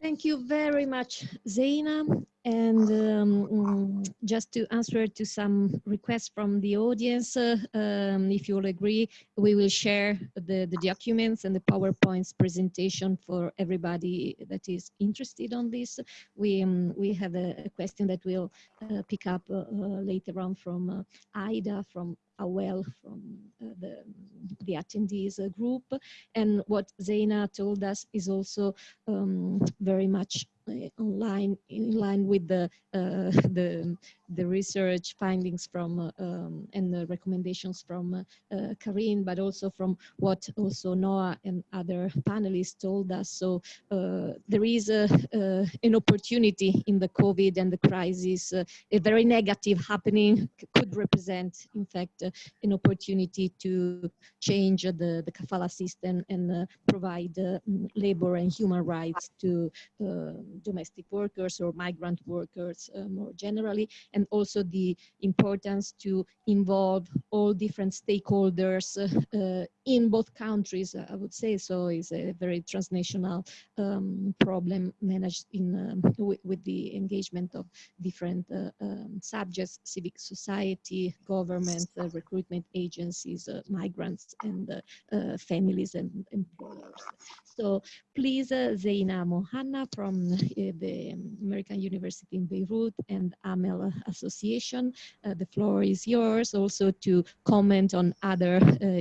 Thank you very much, Zaina. And um, mm, just to answer to some requests from the audience, uh, um, if you all agree, we will share the, the documents and the PowerPoints presentation for everybody that is interested on this. We, um, we have a, a, question that we'll uh, pick up uh, uh later on from uh, Ida from Awel from uh, the, the attendees uh, group. And what Zaina told us is also um, very much online in line with the uh, the the research findings from uh, um, and the recommendations from uh, Karim, but also from what also Noha and other panelists told us. So there is a, an opportunity in the COVID and the crisis, a very negative happening could represent, in fact, uh, an opportunity to change the, the kafala system and uh, provide uh, labor and human rights to uh, domestic workers or migrant workers more generally, and also the importance to involve all different stakeholders in both countries, I would say so, is a very transnational um, problem managed in um, with the engagement of different uh, um, subjects, civic society, government, uh, recruitment agencies, uh, migrants, and uh, uh, families and employers. So please, uh, Zeina Mohanna from the American University in Beirut and AMEL Association, the floor is yours also to comment on other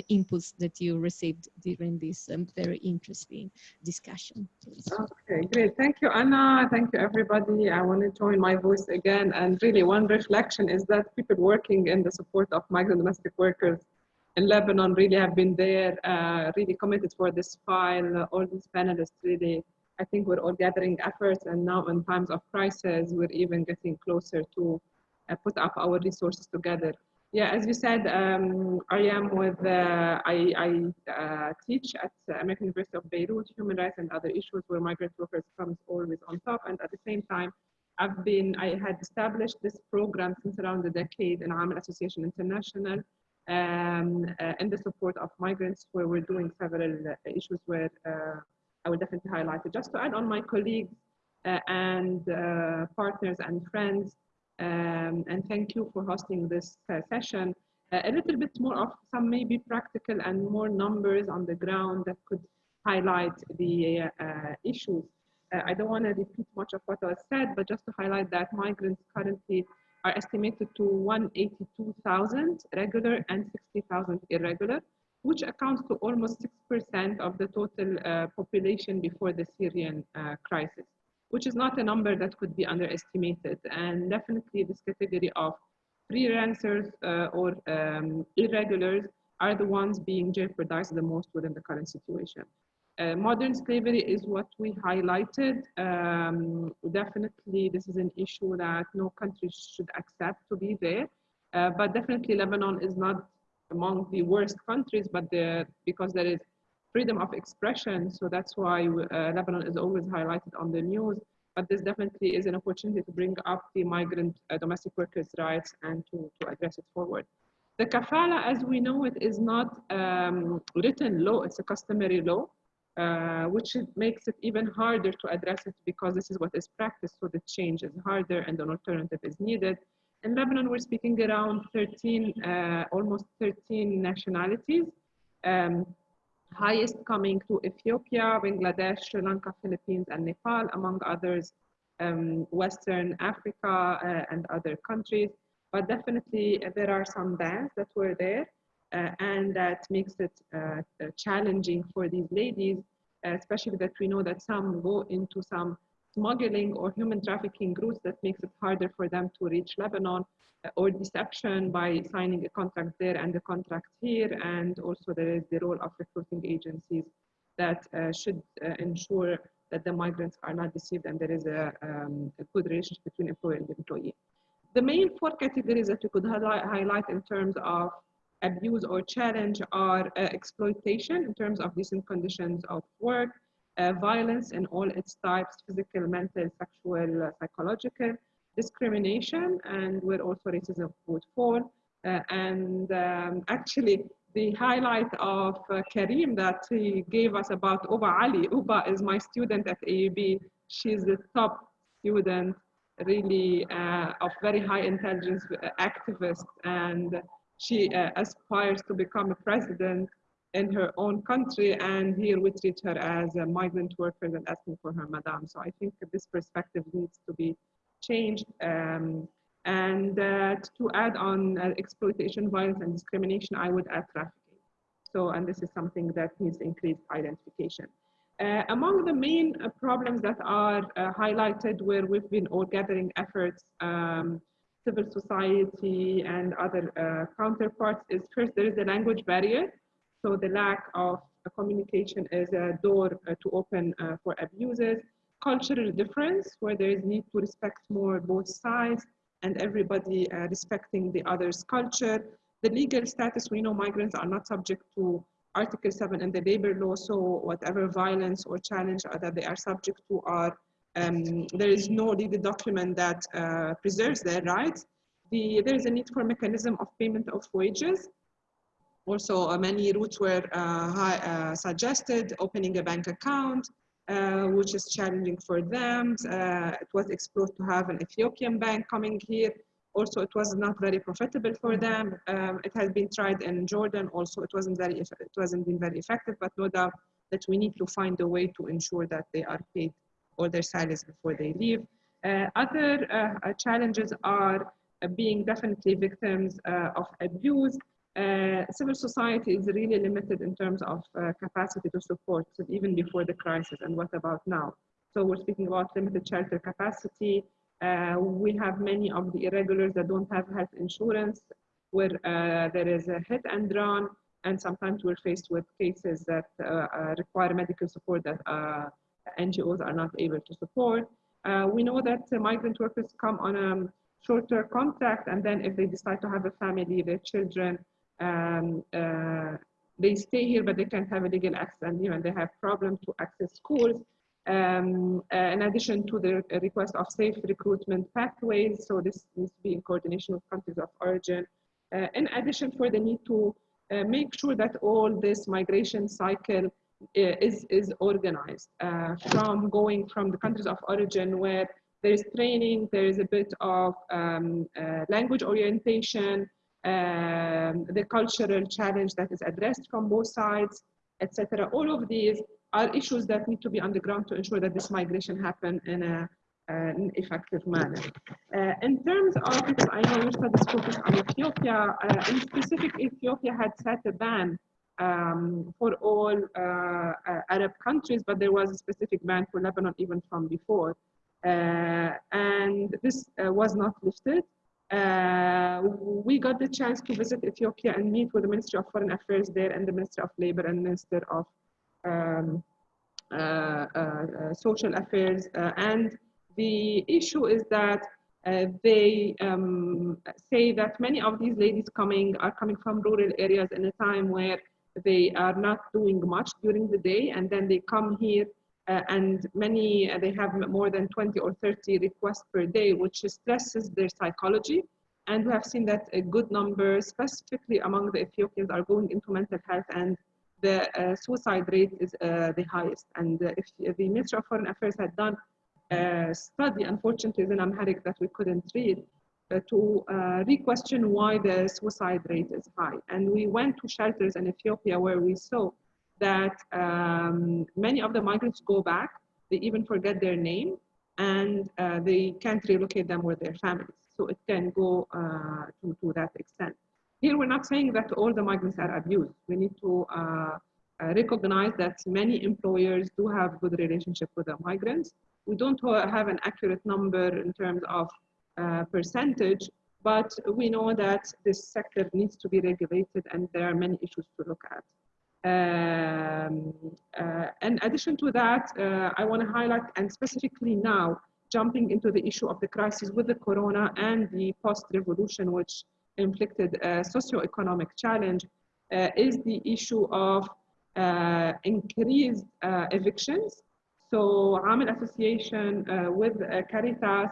inputs that you received during this um, very interesting discussion. Please. Okay, great. Thank you, Anna. Thank you, everybody. I want to join my voice again. And really, one reflection is that people working in the support of migrant domestic workers in Lebanon really have been there, uh, really committed for this file. All these panelists really, I think we're all gathering efforts. And now in times of crisis, we're even getting closer to uh, put up our resources together. Yeah, as you said, um, I am with, uh, I, I uh, teach at American University of Beirut, human rights and other issues where migrant workers comes always on top. And at the same time, I've been, I had established this program since around a decade in AMEL Association International um, uh, in the support of migrants where we're doing several uh, issues where uh, I will definitely highlight it. Just to add on my colleagues uh, and partners and friends, um, and thank you for hosting this uh, session. a little bit more of some maybe practical and more numbers on the ground that could highlight the issues. I don't want to repeat much of what was said, but just to highlight that migrants currently are estimated to 182,000 regular and 60,000 irregular, which accounts to almost 6% of the total uh, population before the Syrian uh, crisis, which is not a number that could be underestimated. And definitely this category of freelancers uh, or um, irregulars are the ones being jeopardized the most within the current situation. Uh, modern slavery is what we highlighted. Um, definitely, this is an issue that no country should accept to be there. Uh, but definitely, Lebanon is not among the worst countries, but because there is freedom of expression, so that's why uh, Lebanon is always highlighted on the news. But this definitely is an opportunity to bring up the migrant uh, domestic workers' rights and to, to address it forward. The kafala, as we know it, is not um, written law, it's a customary law uh, which makes it even harder to address it because this is what is practiced, so the change is harder and an alternative is needed. In Lebanon, we're speaking around 13, uh, almost 13 nationalities, um, highest coming to Ethiopia, Bangladesh, Sri Lanka, Philippines, and Nepal, among others, um, Western Africa uh, and other countries. But definitely uh, there are some bans that were there uh, and that makes it uh, uh, challenging for these ladies, especially that we know that some go into some smuggling or human trafficking routes that makes it harder for them to reach Lebanon or deception by signing a contract there and a contract here. And also there is the role of recruiting agencies that uh, should uh, ensure that the migrants are not deceived and there is a, um, a, good relationship between employer and employee. The main four categories that we could highlight in terms of abuse or challenge are uh, exploitation in terms of decent conditions of work, uh, violence in all its types, physical, mental, sexual, uh, psychological, discrimination, and where also racism would fall. Uh, and um, (laughs) actually, the highlight of uh, Karim that he gave us about Uba Ali. Uba is my student at AUB. She's the top student, really uh, of very high intelligence activist and she uh, aspires to become a president in her own country and here we treat her as a migrant worker and asking for her madam. So I think this perspective needs to be changed. Um, and uh, to add on uh, exploitation, violence and discrimination, I would add trafficking. So, and this is something that needs increased identification. Uh, among the main uh, problems that are uh, highlighted where we've been all gathering efforts um, civil society and other uh, counterparts is first, there is a language barrier. So the lack of communication is a door uh, to open uh, for abuses. Cultural difference, where there is need to respect more both sides and everybody respecting the other's culture. The legal status, we know migrants are not subject to Article 7 in the labor law, so whatever violence or challenge that they are subject to are, um, there is no legal document that uh, preserves their rights. The, there is a need for a mechanism of payment of wages. Also, uh, many routes were uh, uh, suggested, opening a bank account, which is challenging for them. It was explored to have an Ethiopian bank coming here. Also, it was not very profitable for them. Um, it has been tried in Jordan. Also, it wasn't very it wasn't been very effective. But no doubt that we need to find a way to ensure that they are paid all their salaries before they leave. Uh, other uh, challenges are being definitely victims of abuse. Uh, civil society is really limited in terms of uh, capacity to support even before the crisis and what about now? So we're speaking about limited shelter capacity. Uh, we have many of the irregulars that don't have health insurance where uh, there is a hit and run and sometimes we're faced with cases that uh, require medical support that NGOs are not able to support. We know that migrant workers come on a shorter contract and then if they decide to have a family their children um, uh, they stay here, but they can't have a legal access, and even they have problems to access schools. Um, uh, in addition to the request of safe recruitment pathways, so this needs to be in coordination with countries of origin. Uh, in addition, for the need to uh, make sure that all this migration cycle uh, is is organized uh, from going from the countries of origin where there is training, there is a bit of um, language orientation, um, the cultural challenge that is addressed from both sides, etc. All of these are issues that need to be on the ground to ensure that this migration happen in a, uh, an effective manner. Uh, in terms of, because I know your studies focus on Ethiopia, uh, in specific, Ethiopia had set a ban um, for all uh, uh, Arab countries, but there was a specific ban for Lebanon even from before. Uh, and this was not lifted. Uh, we got the chance to visit Ethiopia and meet with the Ministry of Foreign Affairs there and the Minister of Labor and Minister of um, uh, uh, Social Affairs. and the issue is that uh, they um, say that many of these ladies coming are coming from rural areas in a time where they are not doing much during the day and then they come here uh, and many, uh, they have more than 20 or 30 requests per day, which stresses their psychology. And we have seen that a good number, specifically among the Ethiopians, are going into mental health and the uh, suicide rate is uh, the highest. And uh, if the Ministry of Foreign Affairs had done a study, unfortunately, in Amharic that we couldn't read, uh, to re-question why the suicide rate is high. And we went to shelters in Ethiopia where we saw that um, many of the migrants go back, they even forget their name, and uh, they can't relocate them with their families. So it can go uh, to, to that extent. Here, we're not saying that all the migrants are abused. We need to uh, uh recognize that many employers do have good relationship with the migrants. We don't have an accurate number in terms of uh, percentage, but we know that this sector needs to be regulated and there are many issues to look at. Um, uh, in addition to that, uh, I want to highlight, and specifically now, jumping into the issue of the crisis with the corona and the post-revolution, which inflicted a socio-economic challenge, uh, is the issue of uh, increased uh, evictions. So Amel Association uh, with Caritas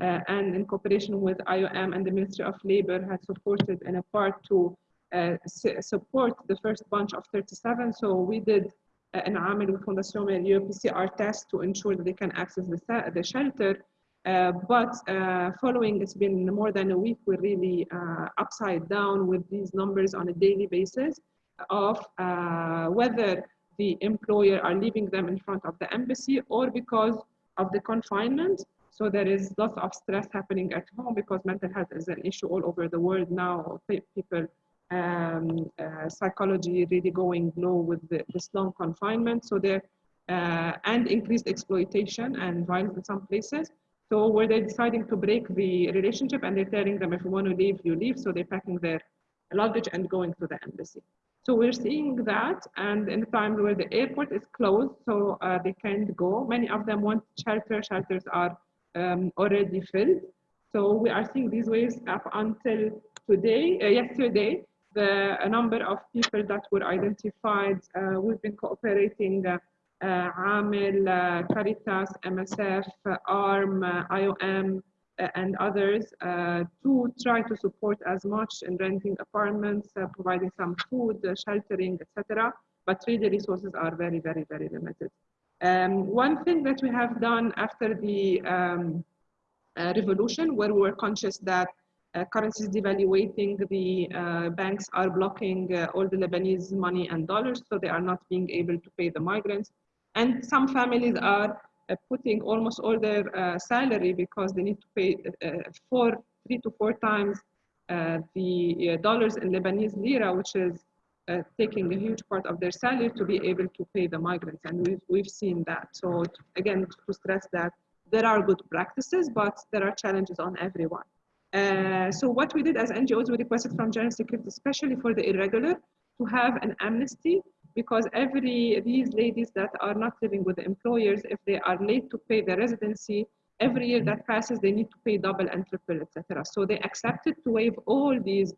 and in cooperation with IOM and the Ministry of Labor has supported in a part to uh, support the first bunch of 37. So we did uh, an عامل with Fondation Mérieux PCR test to ensure that they can access the, the shelter. Uh, but uh, following, it's been more than a week, we're really uh, upside down with these numbers on a daily basis of uh, whether the employer are leaving them in front of the embassy or because of the confinement. So there is lots of stress happening at home because mental health is an issue all over the world now. People um, uh, psychology really going low with the, this long confinement. So there, uh, and increased exploitation and violence in some places. So where they're deciding to break the relationship and they're telling them if you want to leave, you leave. So they're packing their luggage and going to the embassy. So we're seeing that, and in the time where the airport is closed, so uh, they can't go. Many of them want shelter. Shelters are um, already filled. So we are seeing these waves up until today, uh, yesterday, the number of people that were identified. Uh, we've been cooperating uh, uh, AMEL, uh, Caritas, MSF, uh, ARM, uh, IOM, uh, and others to try to support as much in renting apartments, providing some food, sheltering, etc. But really, the resources are very, very, very limited. Um, one thing that we have done after the um, revolution, where we were conscious that uh, currencies devaluating, the uh, banks are blocking uh, all the Lebanese money and dollars, so they are not being able to pay the migrants. And some families are uh, putting almost all their uh, salary because they need to pay uh, four, three to four times the dollars in Lebanese lira, which is taking a huge part of their salary to be able to pay the migrants. And we've, we've seen that. So again, to stress that there are good practices, but there are challenges on everyone. Uh, so what we did as NGOs, we requested from General Security, especially for the irregular, to have an amnesty because every these ladies that are not living with the employers, if they are late to pay the residency, every year that passes, they need to pay double and triple, etc. So they accepted to waive all these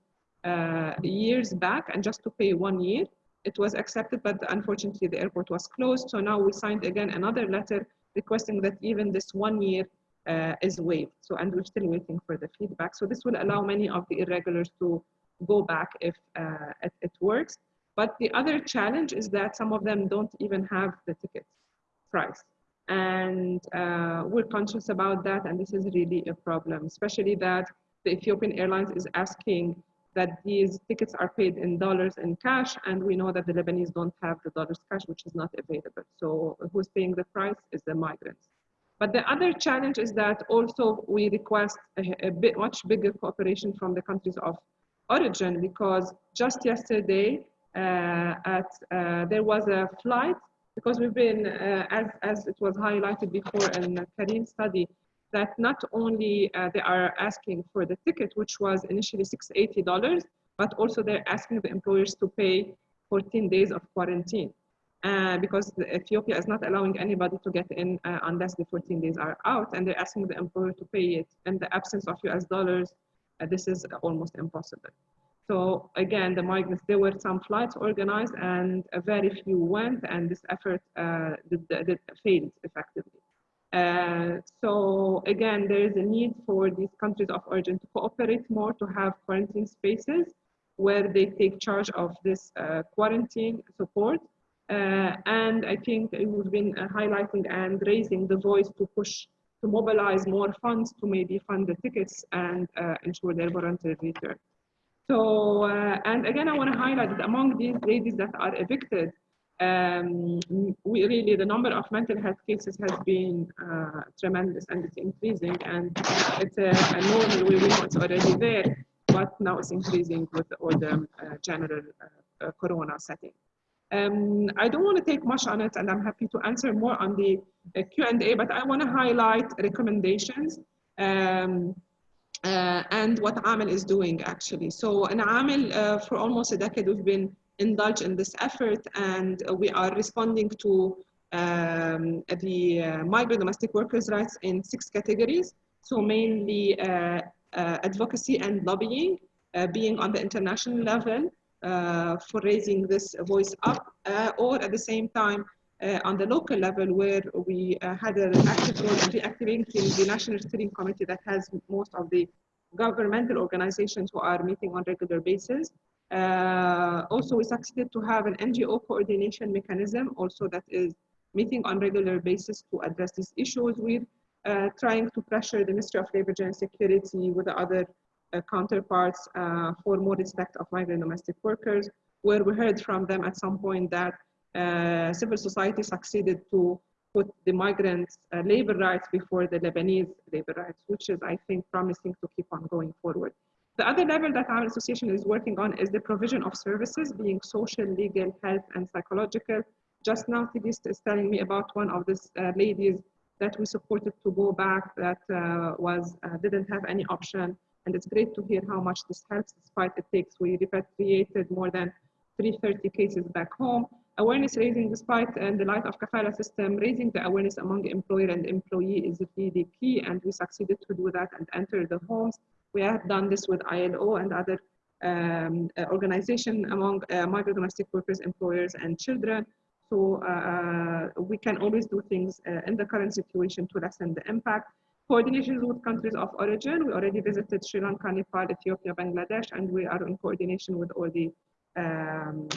uh, years back and just to pay one year. It was accepted, but unfortunately the airport was closed. So now we signed again another letter requesting that even this one year uh, is waived. So, and we're still waiting for the feedback. So this will allow many of the irregulars to go back if uh, it, it, works. But the other challenge is that some of them don't even have the ticket price. And uh, we're conscious about that. And this is really a problem, especially that the Ethiopian Airlines is asking that these tickets are paid in dollars and cash. And we know that the Lebanese don't have the dollars cash, which is not available. So who's paying the price is the migrants. But the other challenge is that also we request a, a bit much bigger cooperation from the countries of origin because just yesterday uh, at uh, there was a flight because we've been uh, as as it was highlighted before in the Karim study that not only uh, they are asking for the ticket which was initially $680 but also they're asking the employers to pay 14 days of quarantine uh, because Ethiopia is not allowing anybody to get in uh, unless the 14 days are out, and they're asking the employer to pay it. In the absence of US dollars, uh, this is almost impossible. So again, the migrants, there were some flights organized and very few went, and this effort uh, did, did failed effectively. Uh, so again, there is a need for these countries of origin to cooperate more, to have quarantine spaces where they take charge of this uh, quarantine support and I think we've been uh, highlighting and raising the voice to push to mobilize more funds to maybe fund the tickets and uh, ensure their voluntary return. So, uh, and again, I want to highlight that among these ladies that are evicted, um, we really, the number of mental health cases has been uh, tremendous and it's increasing and it's a, a normal we know it's already there, but now it's increasing with all the uh, general corona setting. Um, I don't want to take much on it and I'm happy to answer more on the uh, Q&A, but I want to highlight recommendations um, uh, and what AMEL is doing actually. So in AMEL, uh, for almost a decade, we've been indulged in this effort and we are responding to um, the uh, migrant domestic workers' rights in six categories. So mainly uh, uh, advocacy and lobbying, being on the international level, for raising this voice up, uh, or at the same time uh, on the local level where we had an active role in reactivating the National Steering Committee that has most of the governmental organizations who are meeting on regular basis. Uh, also, we succeeded to have an NGO coordination mechanism also that is meeting on regular basis to address these issues. We're uh, trying to pressure the Ministry of Labor and Security with the other uh, counterparts uh, for more respect of migrant domestic workers, where we heard from them at some point that uh, civil society succeeded to put the migrants' uh, labor rights before the Lebanese labor rights, which is, I think, promising to keep on going forward. The other level that our association is working on is the provision of services, being social, legal, health, and psychological. Just now, Tigist is telling me about one of these uh, ladies that we supported to go back that uh, was didn't have any option and it's great to hear how much this helps despite it takes. We repatriated more than 330 cases back home. Awareness raising despite and the light of kafala system, raising the awareness among employer and employee is really key and we succeeded to do that and enter the homes. We have done this with ILO and other um, uh, organization among uh, migrant domestic workers, employers, and children. So uh, we can always do things in the current situation to lessen the impact. Coordinations with countries of origin. We already visited Sri Lanka, Nepal, Ethiopia, Bangladesh, and we are in coordination with all the um,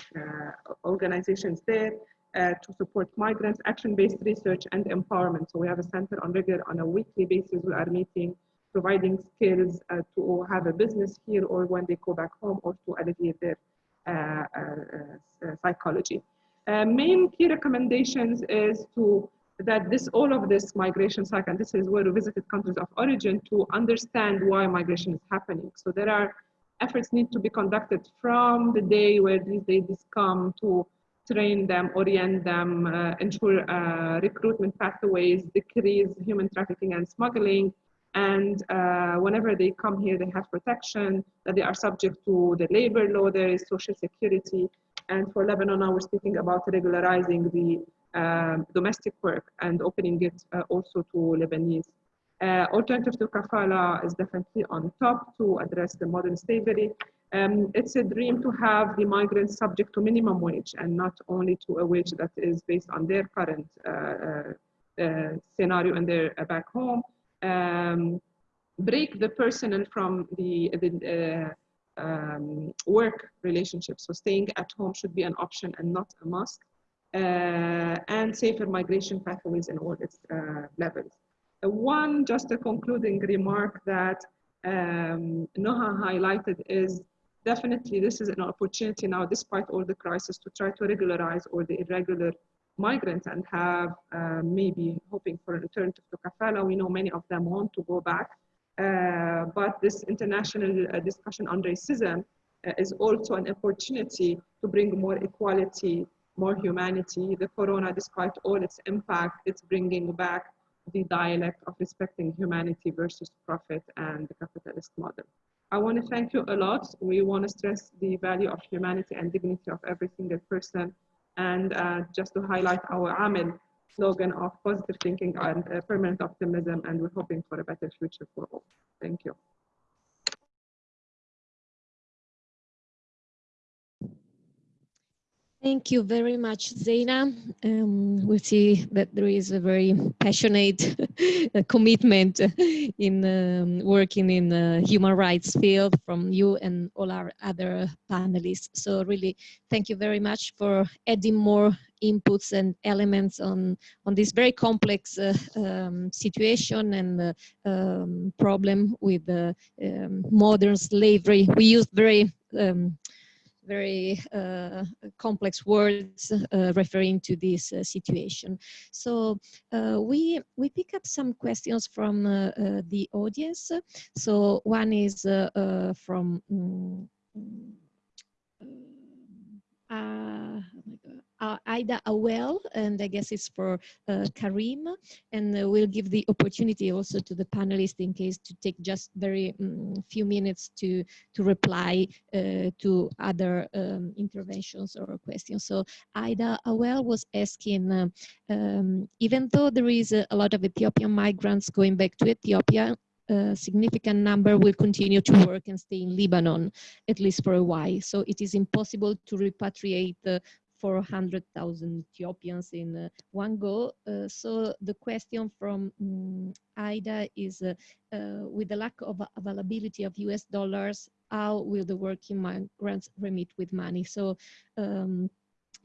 organizations there. Uh, to support migrants, action-based research and empowerment. So we have a center on regular, on a weekly basis, we are meeting, providing skills uh, to have a business here or when they go back home or to alleviate their uh, uh psychology. Uh, main key recommendations is to that this all of this migration cycle, and this is where we visited countries of origin to understand why migration is happening. So there are efforts need to be conducted from the day where these ladies come to train them, orient them, uh, ensure uh, recruitment pathways, decrease human trafficking and smuggling. And uh, whenever they come here, they have protection, that they are subject to the labor law, there is social security. And for Lebanon, now we're speaking about regularizing the um, domestic work and opening it uh, also to Lebanese. Uh, alternative to kafala is definitely on top to address the modern slavery. Um, it's a dream to have the migrants subject to minimum wage and not only to a wage that is based on their current uh, uh, uh scenario and their uh, back home. Um, break the personal from the, the um, work relationship. So staying at home should be an option and not a must. And safer migration pathways in all its levels. one, just a concluding remark that um, Noha highlighted is definitely this is an opportunity now, despite all the crisis, to try to regularize all the irregular migrants and have uh, maybe hoping for an alternative to kafala. We know many of them want to go back. Uh, but this international uh, discussion on racism uh, is also an opportunity to bring more equality, more humanity. The corona, despite all its impact, it's bringing back the dialect of respecting humanity versus profit and the capitalist model. I want to thank you a lot. We want to stress the value of humanity and dignity of every single person. And uh, just to highlight our AMEL slogan of positive thinking and uh, permanent optimism, and we're hoping for a better future for all. Thank you. Thank you very much, Zeina. Um, we see that there is a very passionate (laughs) commitment in um, working in the human rights field from you and all our other panelists. So really, thank you very much for adding more inputs and elements on, on this very complex uh, um, situation and uh, um, problem with um, modern slavery. We used very um, very uh, complex words uh, referring to this uh, situation. So uh, we we pick up some questions from uh, uh, the audience. So one is from um, uh, Ida Awel, and I guess it's for uh, Karim, and uh, we'll give the opportunity also to the panelists in case to take just very um, few minutes to to reply uh, to other um, interventions or questions. So Ida Awel was asking, uh, um, even though there is a, lot of Ethiopian migrants going back to Ethiopia, a significant number will continue to work and stay in Lebanon, at least for a while. So it is impossible to repatriate 400,000 Ethiopians in uh, one go. Uh, so the question from um, Ida is, uh, with the lack of availability of US dollars, how will the working migrants remit with money? So um,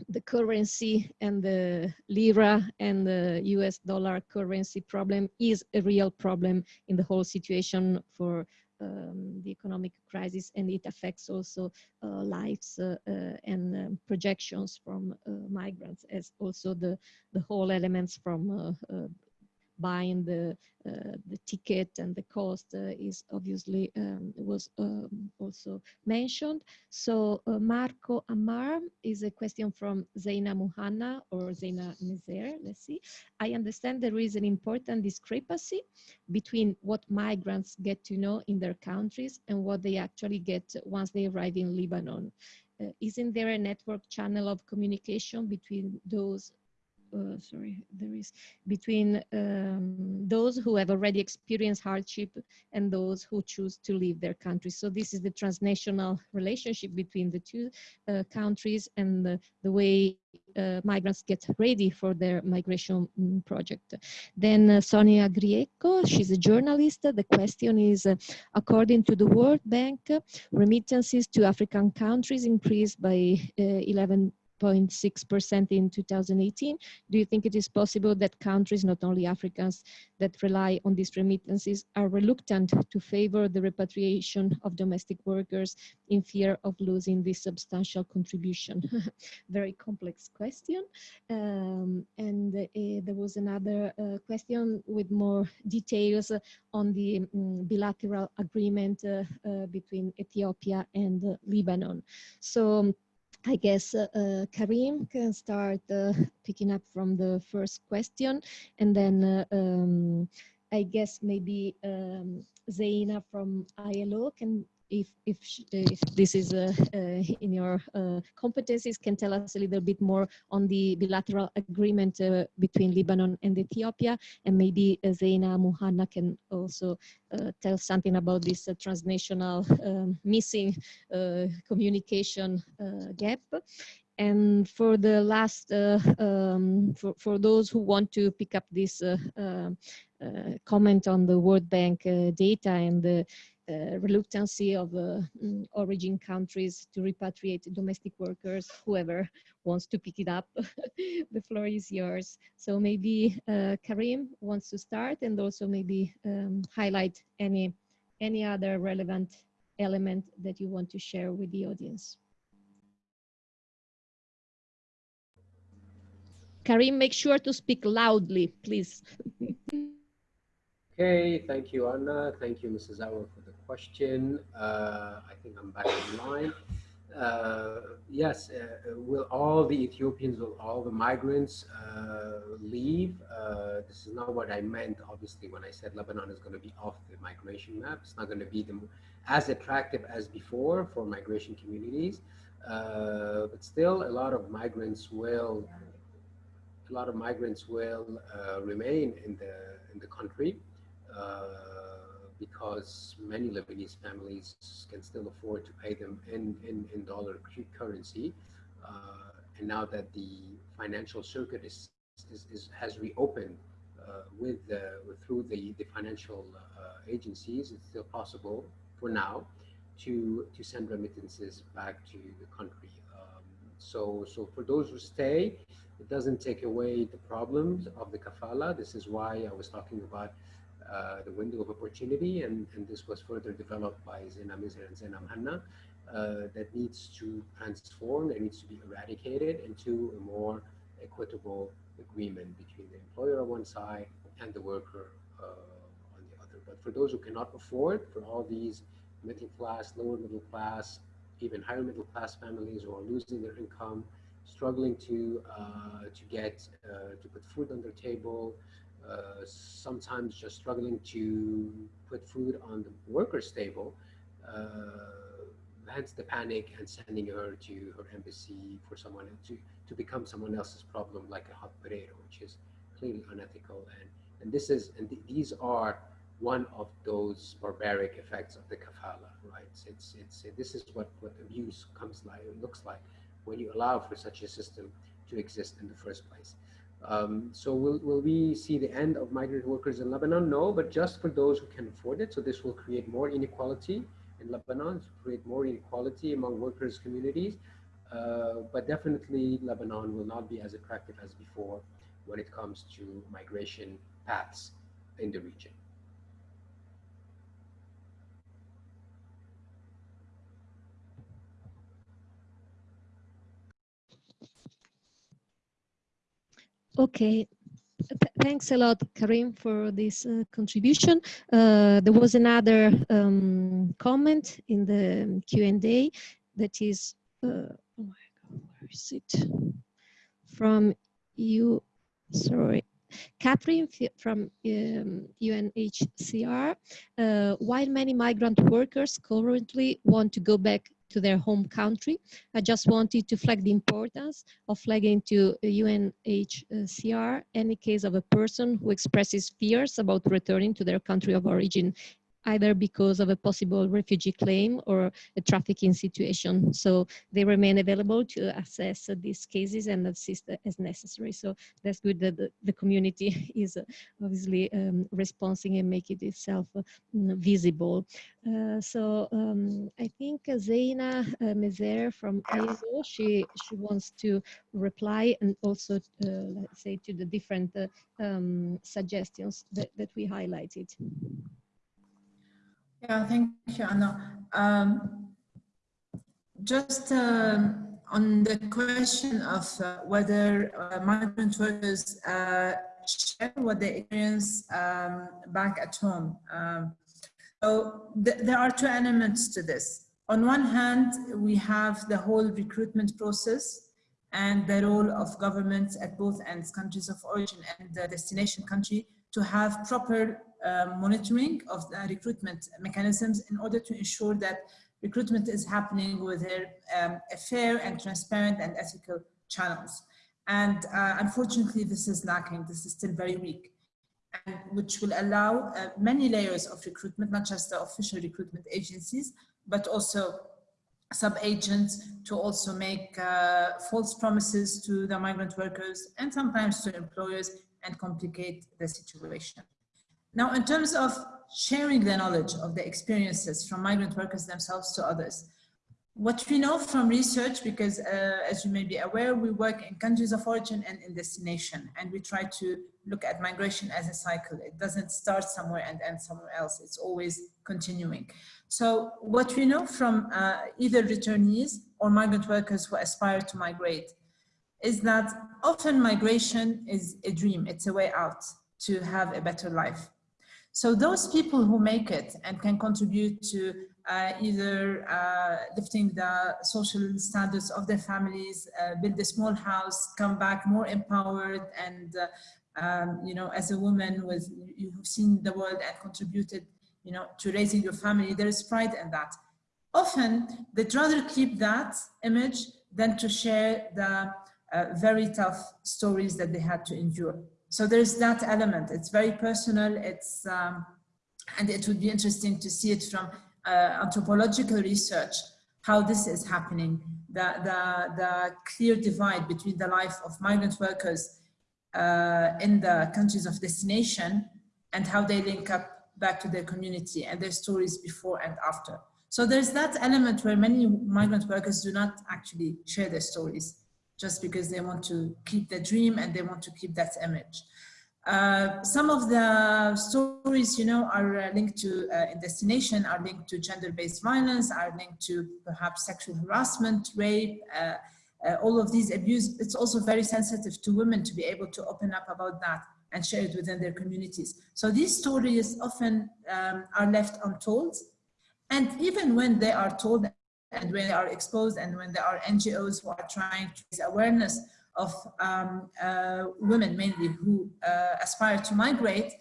the currency and the lira and the US dollar currency problem is a real problem in the whole situation for um, the economic crisis and it affects also uh, lives uh, uh, and um, projections from migrants as also the, the whole elements from buying the uh, the ticket and the cost uh, is obviously um, was um, also mentioned. So uh, Marco Amar is a question from Zeina Muhanna or Zeina Mezher. Let's see. I understand there is an important discrepancy between what migrants get to know in their countries and what they actually get once they arrive in Lebanon. Uh, isn't there a network channel of communication between those uh, sorry, there is between um, those who have already experienced hardship and those who choose to leave their country. So this is the transnational relationship between the two uh, countries and the, the way uh, migrants get ready for their migration mm, project. Then uh, Sonia Grieco, she's a journalist. The question is, uh, according to the World Bank, remittances to African countries increased by 11 0.6% in 2018. Do you think it is possible that countries, not only Africans, that rely on these remittances are reluctant to favor the repatriation of domestic workers in fear of losing this substantial contribution? (laughs) Very complex question. Um, and uh, there was another uh, question with more details on the um, bilateral agreement uh, uh, between Ethiopia and uh, Lebanon. So I guess uh, uh, Karim can start uh, (laughs) picking up from the first question, and then uh, um, I guess maybe um, Zaina from ILO can if if, if this is uh, uh, in your uh, competencies, can tell us a little bit more on the bilateral agreement uh, between Lebanon and Ethiopia, and maybe uh, Zaina Muhanna can also uh, tell something about this transnational um, missing communication gap. And for the last, um, for, for those who want to pick up this comment on the World Bank data and the uh, reluctancy of uh, mm, origin countries to repatriate domestic workers, whoever wants to pick it up, (laughs) the floor is yours. So maybe uh, Karim wants to start and also maybe um, highlight any, any other relevant element that you want to share with the audience. Karim, make sure to speak loudly, please. (laughs) okay, thank you, Anna. Thank you, Mrs. Auer, for the question. Uh, I think I'm back in line. Uh, yes, uh, will all the Ethiopians, will all the migrants uh, leave? Uh, this is not what I meant, obviously, when I said Lebanon is going to be off the migration map. It's not going to be the, as attractive as before for migration communities. Uh, but still, a lot of migrants will, a lot of migrants will remain in the in the country because many Lebanese families can still afford to pay them in, in, in dollar currency. Uh, and now that the financial circuit is, is, is has reopened uh, with, through the, the financial uh, agencies, it's still possible for now to, to send remittances back to the country. Um, so, so for those who stay, it doesn't take away the problems of the kafala. This is why I was talking about uh, the window of opportunity, and, and this was further developed by Zena and Zena Mhanna, uh, that needs to transform, that needs to be eradicated into a more equitable agreement between the employer on one side and the worker uh, on the other. But for those who cannot afford, for all these middle class, lower middle class, even higher middle class families who are losing their income, struggling to uh, to get uh, to put food on their table, uh, sometimes just struggling to put food on the worker's table, uh, hence the panic and sending her to her embassy for someone to, to become someone else's problem like a hot potato, which is clearly unethical. And, and this is, and th these are one of those barbaric effects of the kafala, right? It's, it's, this is what, what abuse comes like, looks like when you allow for such a system to exist in the first place. Um, so will, will we see the end of migrant workers in Lebanon? No, but just for those who can afford it. So this will create more inequality in Lebanon, create more inequality among workers' communities. Uh, but definitely Lebanon will not be as attractive as before when it comes to migration paths in the region. Okay, thanks a lot, Karim, for this uh, contribution. Uh, there was another um, comment in the Q&A that is, uh, oh my God, where is it? From you, sorry, Catherine from um, UNHCR. Uh, while many migrant workers currently want to go back to their home country. I just wanted to flag the importance of flagging to UNHCR any case of a person who expresses fears about returning to their country of origin either because of a possible refugee claim or a trafficking situation. So they remain available to assess these cases and assist as necessary. So that's good that the, the community (laughs) is obviously um, responding and making itself uh, visible. Uh, so um, I think Zeina uh, Mezher from ILO, she, she wants to reply and also, uh, let's say, to the different uh, um, suggestions that, that we highlighted. Yeah, thank you, Anna. Um, just um, on the question of uh, whether uh, migrant workers uh, share what they experience um, back at home. Um, so th there are two elements to this. On one hand, we have the whole recruitment process and the role of governments at both ends, countries of origin and the destination country, to have proper uh, monitoring of the recruitment mechanisms in order to ensure that recruitment is happening with um, a fair and transparent and ethical channels. And uh, unfortunately, this is lacking. This is still very weak, and which will allow uh, many layers of recruitment, not just the official recruitment agencies, but also sub-agents to also make uh, false promises to the migrant workers and sometimes to employers and complicate the situation. Now, in terms of sharing the knowledge of the experiences from migrant workers themselves to others, what we know from research, because uh, as you may be aware, we work in countries of origin and in destination, and we try to look at migration as a cycle. It doesn't start somewhere and end somewhere else. It's always continuing. So what we know from uh, either returnees or migrant workers who aspire to migrate is that often migration is a dream. It's a way out to have a better life. So those people who make it and can contribute to uh, either uh, lifting the social standards of their families, uh, build a small house, come back more empowered and, uh, um, you know, as a woman with, you've seen the world and contributed, you know, to raising your family, there is pride in that. Often, they'd rather keep that image than to share the uh, very tough stories that they had to endure. So there's that element. It's very personal. It's um, and it would be interesting to see it from uh, anthropological research how this is happening. The the the clear divide between the life of migrant workers uh, in the countries of destination and how they link up back to their community and their stories before and after. So there's that element where many migrant workers do not actually share their stories just because they want to keep the dream and they want to keep that image. Uh, some of the stories, you know, are uh, linked to uh, in destination, are linked to gender-based violence, are linked to perhaps sexual harassment, rape, uh, uh, all of these abuse. It's also very sensitive to women to be able to open up about that and share it within their communities. So these stories often um, are left untold. And even when they are told and when they are exposed and when there are NGOs who are trying to raise awareness of um, uh, women mainly who uh, aspire to migrate,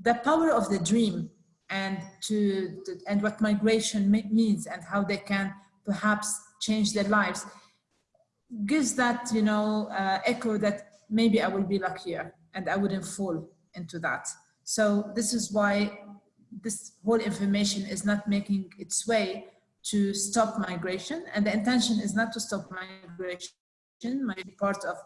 the power of the dream and to, to and what migration means and how they can perhaps change their lives gives that you know uh, echo that maybe I will be luckier and I wouldn't fall into that. So this is why this whole information is not making its way to stop migration. And the intention is not to stop migration, might be part of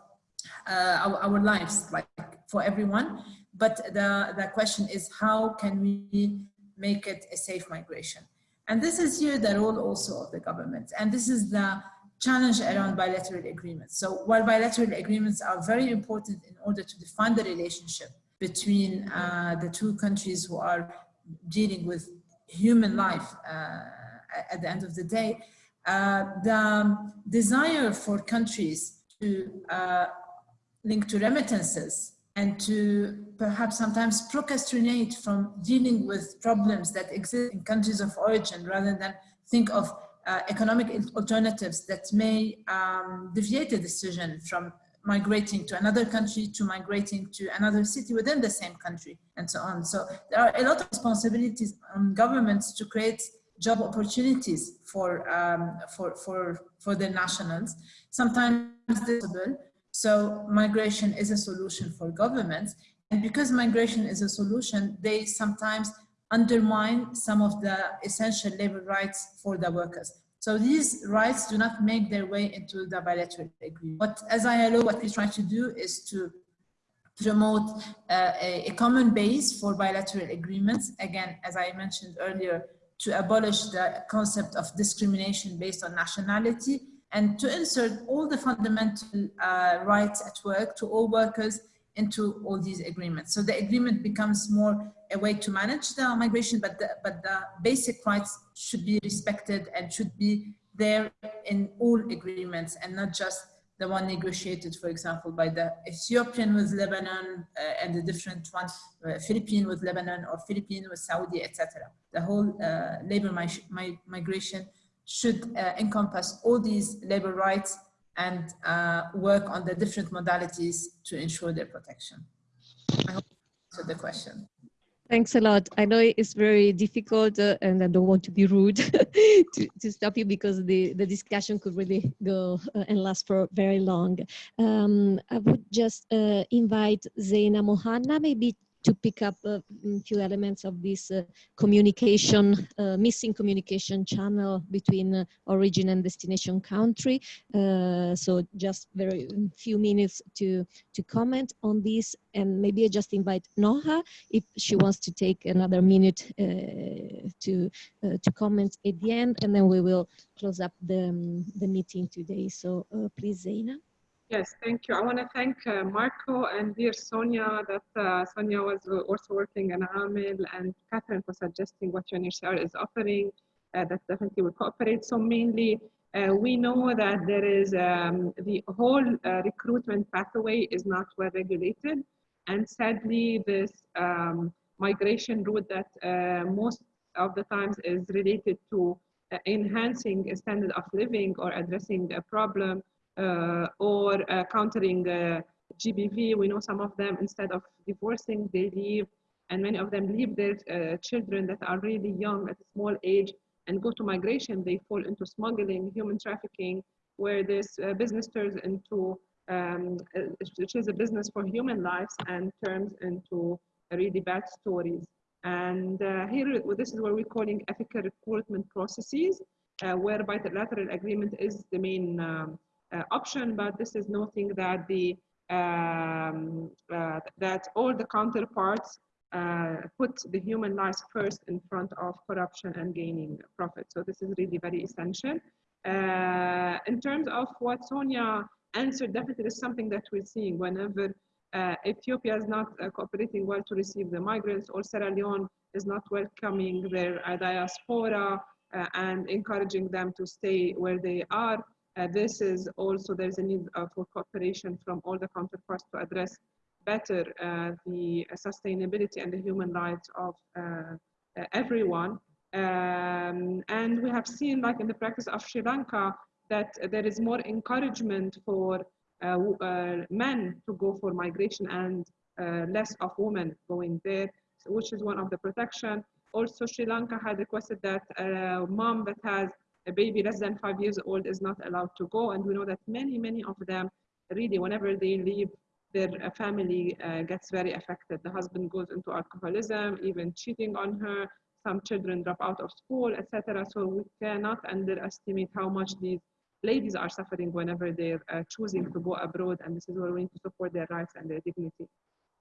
uh, our, our lives, like for everyone. But the, the question is how can we make it a safe migration? And this is here the role also of the government. And this is the challenge around bilateral agreements. So while bilateral agreements are very important in order to define the relationship between uh, the two countries who are dealing with human life uh, at the end of the day, uh, the desire for countries to uh, link to remittances and to perhaps sometimes procrastinate from dealing with problems that exist in countries of origin rather than think of uh, economic alternatives that may um, deviate the decision from migrating to another country to migrating to another city within the same country and so on. So there are a lot of responsibilities on governments to create job opportunities for, um, for, for, for their nationals. Sometimes possible. So migration is a solution for governments. And because migration is a solution, they sometimes undermine some of the essential labor rights for the workers. So these rights do not make their way into the bilateral agreement. But as ILO, what we try to do is to promote uh, a, a, common base for bilateral agreements. Again, as I mentioned earlier, to abolish the concept of discrimination based on nationality and to insert all the fundamental uh, rights at work to all workers into all these agreements. So the agreement becomes more a way to manage the migration, but the, but the basic rights should be respected and should be there in all agreements and not just the one negotiated, for example, by the Ethiopian with Lebanon uh, and the different one, uh, Philippine with Lebanon or Philippine with Saudi, etc. The whole uh, labor mi migration should uh, encompass all these labor rights and uh, work on the different modalities to ensure their protection. I hope to the question. Thanks a lot. I know it's very difficult uh, and I don't want to be rude (laughs) to, to stop you because the, the discussion could really go uh, and last for very long. Um, I would just uh, invite Zaina Mohanna maybe to pick up a few elements of this uh, communication, uh, missing communication channel between uh, origin and destination country. Uh, so just very few minutes to, to comment on this and maybe I just invite Noha if she wants to take another minute uh, to, uh, to comment at the end and then we will close up the, um, the meeting today. So please Zaina. Yes, thank you. I want to thank uh, Marco and dear Sonia that uh, Sonia was also working in AMEL and Catherine for suggesting what UNHCR is offering. Uh, that definitely will cooperate. So mainly, uh, we know that there is um, the whole uh, recruitment pathway is not well regulated. And sadly, this um, migration route that uh, most of the times is related to enhancing a standard of living or addressing a problem uh, or uh, countering uh, GBV. We know some of them, instead of divorcing, they leave, and many of them leave their children that are really young at a small age and go to migration. They fall into smuggling, human trafficking, where this business turns into um, which is a business for human lives and turns into really bad stories. And uh, here, this is what we're calling ethical recruitment processes, uh, where bilateral agreement is the main um, uh, option, but this is noting that the um, uh, that all the counterparts uh, put the human lives first in front of corruption and gaining profit. So this is really very essential. Uh, in terms of what Sonia answered, definitely is something that we're seeing whenever uh, Ethiopia is not uh, cooperating well to receive the migrants or Sierra Leone is not welcoming their diaspora and encouraging them to stay where they are. Uh, this is also, there's a need uh, for cooperation from all the counterparts to address better uh, the sustainability and the human rights of uh, uh, everyone. Um, and we have seen, like in the practice of Sri Lanka, that there is more encouragement for men to go for migration and less of women going there, which is one of the protection. Also, Sri Lanka had requested that a mom that has a baby less than five years old is not allowed to go. And we know that many, many of them really, whenever they leave, their uh, family uh, gets very affected. The husband goes into alcoholism, even cheating on her. Some children drop out of school, etc. So we cannot underestimate how much these ladies are suffering whenever they're uh, choosing to go abroad. And this is where we need to support their rights and their dignity.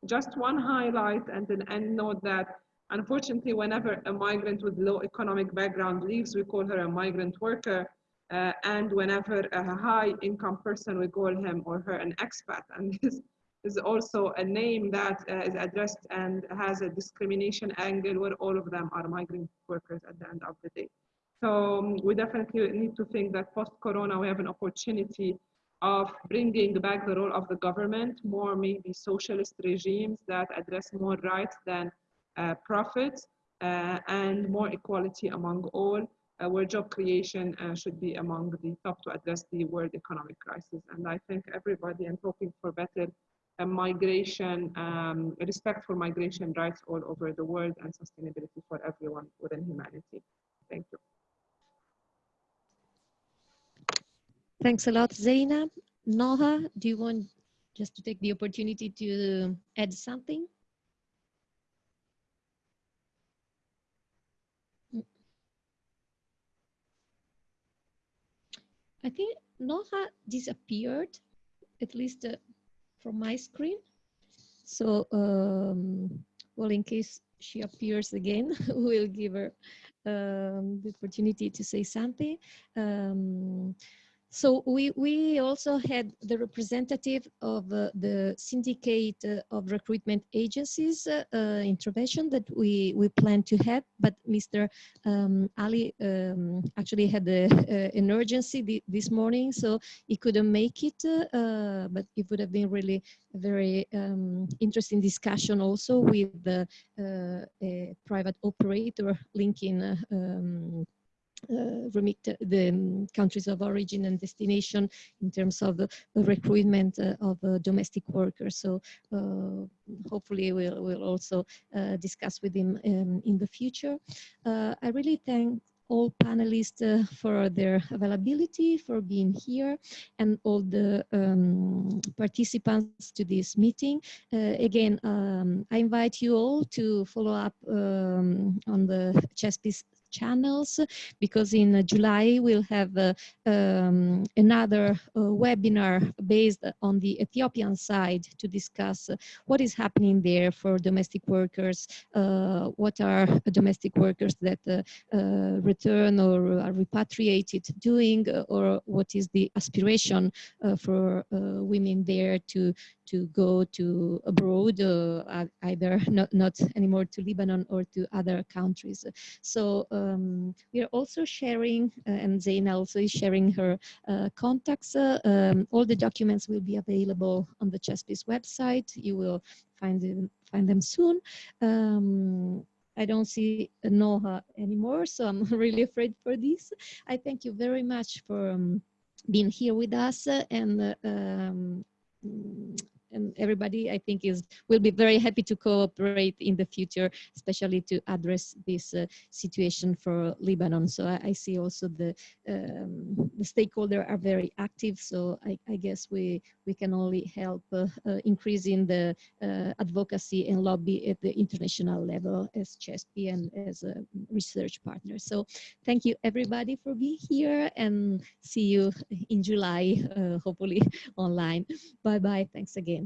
Just one highlight and an end note that Unfortunately, whenever a migrant with low economic background leaves, we call her a migrant worker. Uh, and whenever a high income person, we call him or her an expat. And (laughs) this is also a name that uh, is addressed and has a discrimination angle where all of them are migrant workers at the end of the day. So um, we definitely need to think that post-corona, we have an opportunity of bringing back the role of the government, more maybe socialist regimes that address more rights than uh, profits uh, and more equality among all, uh, where job creation should be among the top to address the world economic crisis. And I thank everybody and hoping for better migration, um, respect for migration rights all over the world and sustainability for everyone within humanity. Thank you. Thanks a lot, Zaina. Noha, do you want just to take the opportunity to add something? I think Noha disappeared, at least uh, from my screen. So, um, well, in case she appears again, (laughs) we'll give her um, the opportunity to say something. Um, so we, we also had the representative of uh, the syndicate uh, of recruitment agencies uh, uh intervention that we, we plan to have, but Mr. Um, Ali um, actually had a, an urgency this morning, so he couldn't make it, uh, but it would have been really a very um, interesting discussion also with the, uh, private operator linking um, uh, remit the um, countries of origin and destination in terms of uh, recruitment uh, of uh, domestic workers. So uh, hopefully we'll, we'll also uh, discuss with him um, in the future. I really thank all panelists uh, for their availability, for being here, and all the um, participants to this meeting. Uh, again, um, I invite you all to follow up um, on the CESPI's channels because in July we'll have uh, um, another uh, webinar based on the Ethiopian side to discuss what is happening there for domestic workers, uh, what are domestic workers that return or are repatriated doing, or what is the aspiration for women there to to go to abroad, uh, either not, not anymore to Lebanon or to other countries. So um, we are also sharing, uh, and Zaina also is sharing her uh, contacts. Uh, um, all the documents will be available on the CESPI's website. You will find them, find them soon. Um, I don't see Noha anymore, so I'm (laughs) really afraid for this. I thank you very much for um, being here with us and uh, um, and everybody I think is will be very happy to cooperate in the future, especially to address this uh, situation for Lebanon. So I, I see also the um, the stakeholders are very active. So I, I, guess we we can only help uh, uh, increasing the uh, advocacy and lobby at the international level as CESPI and as a research partner. So thank you everybody for being here and see you in July, uh, hopefully (laughs) online. Bye bye. Thanks again.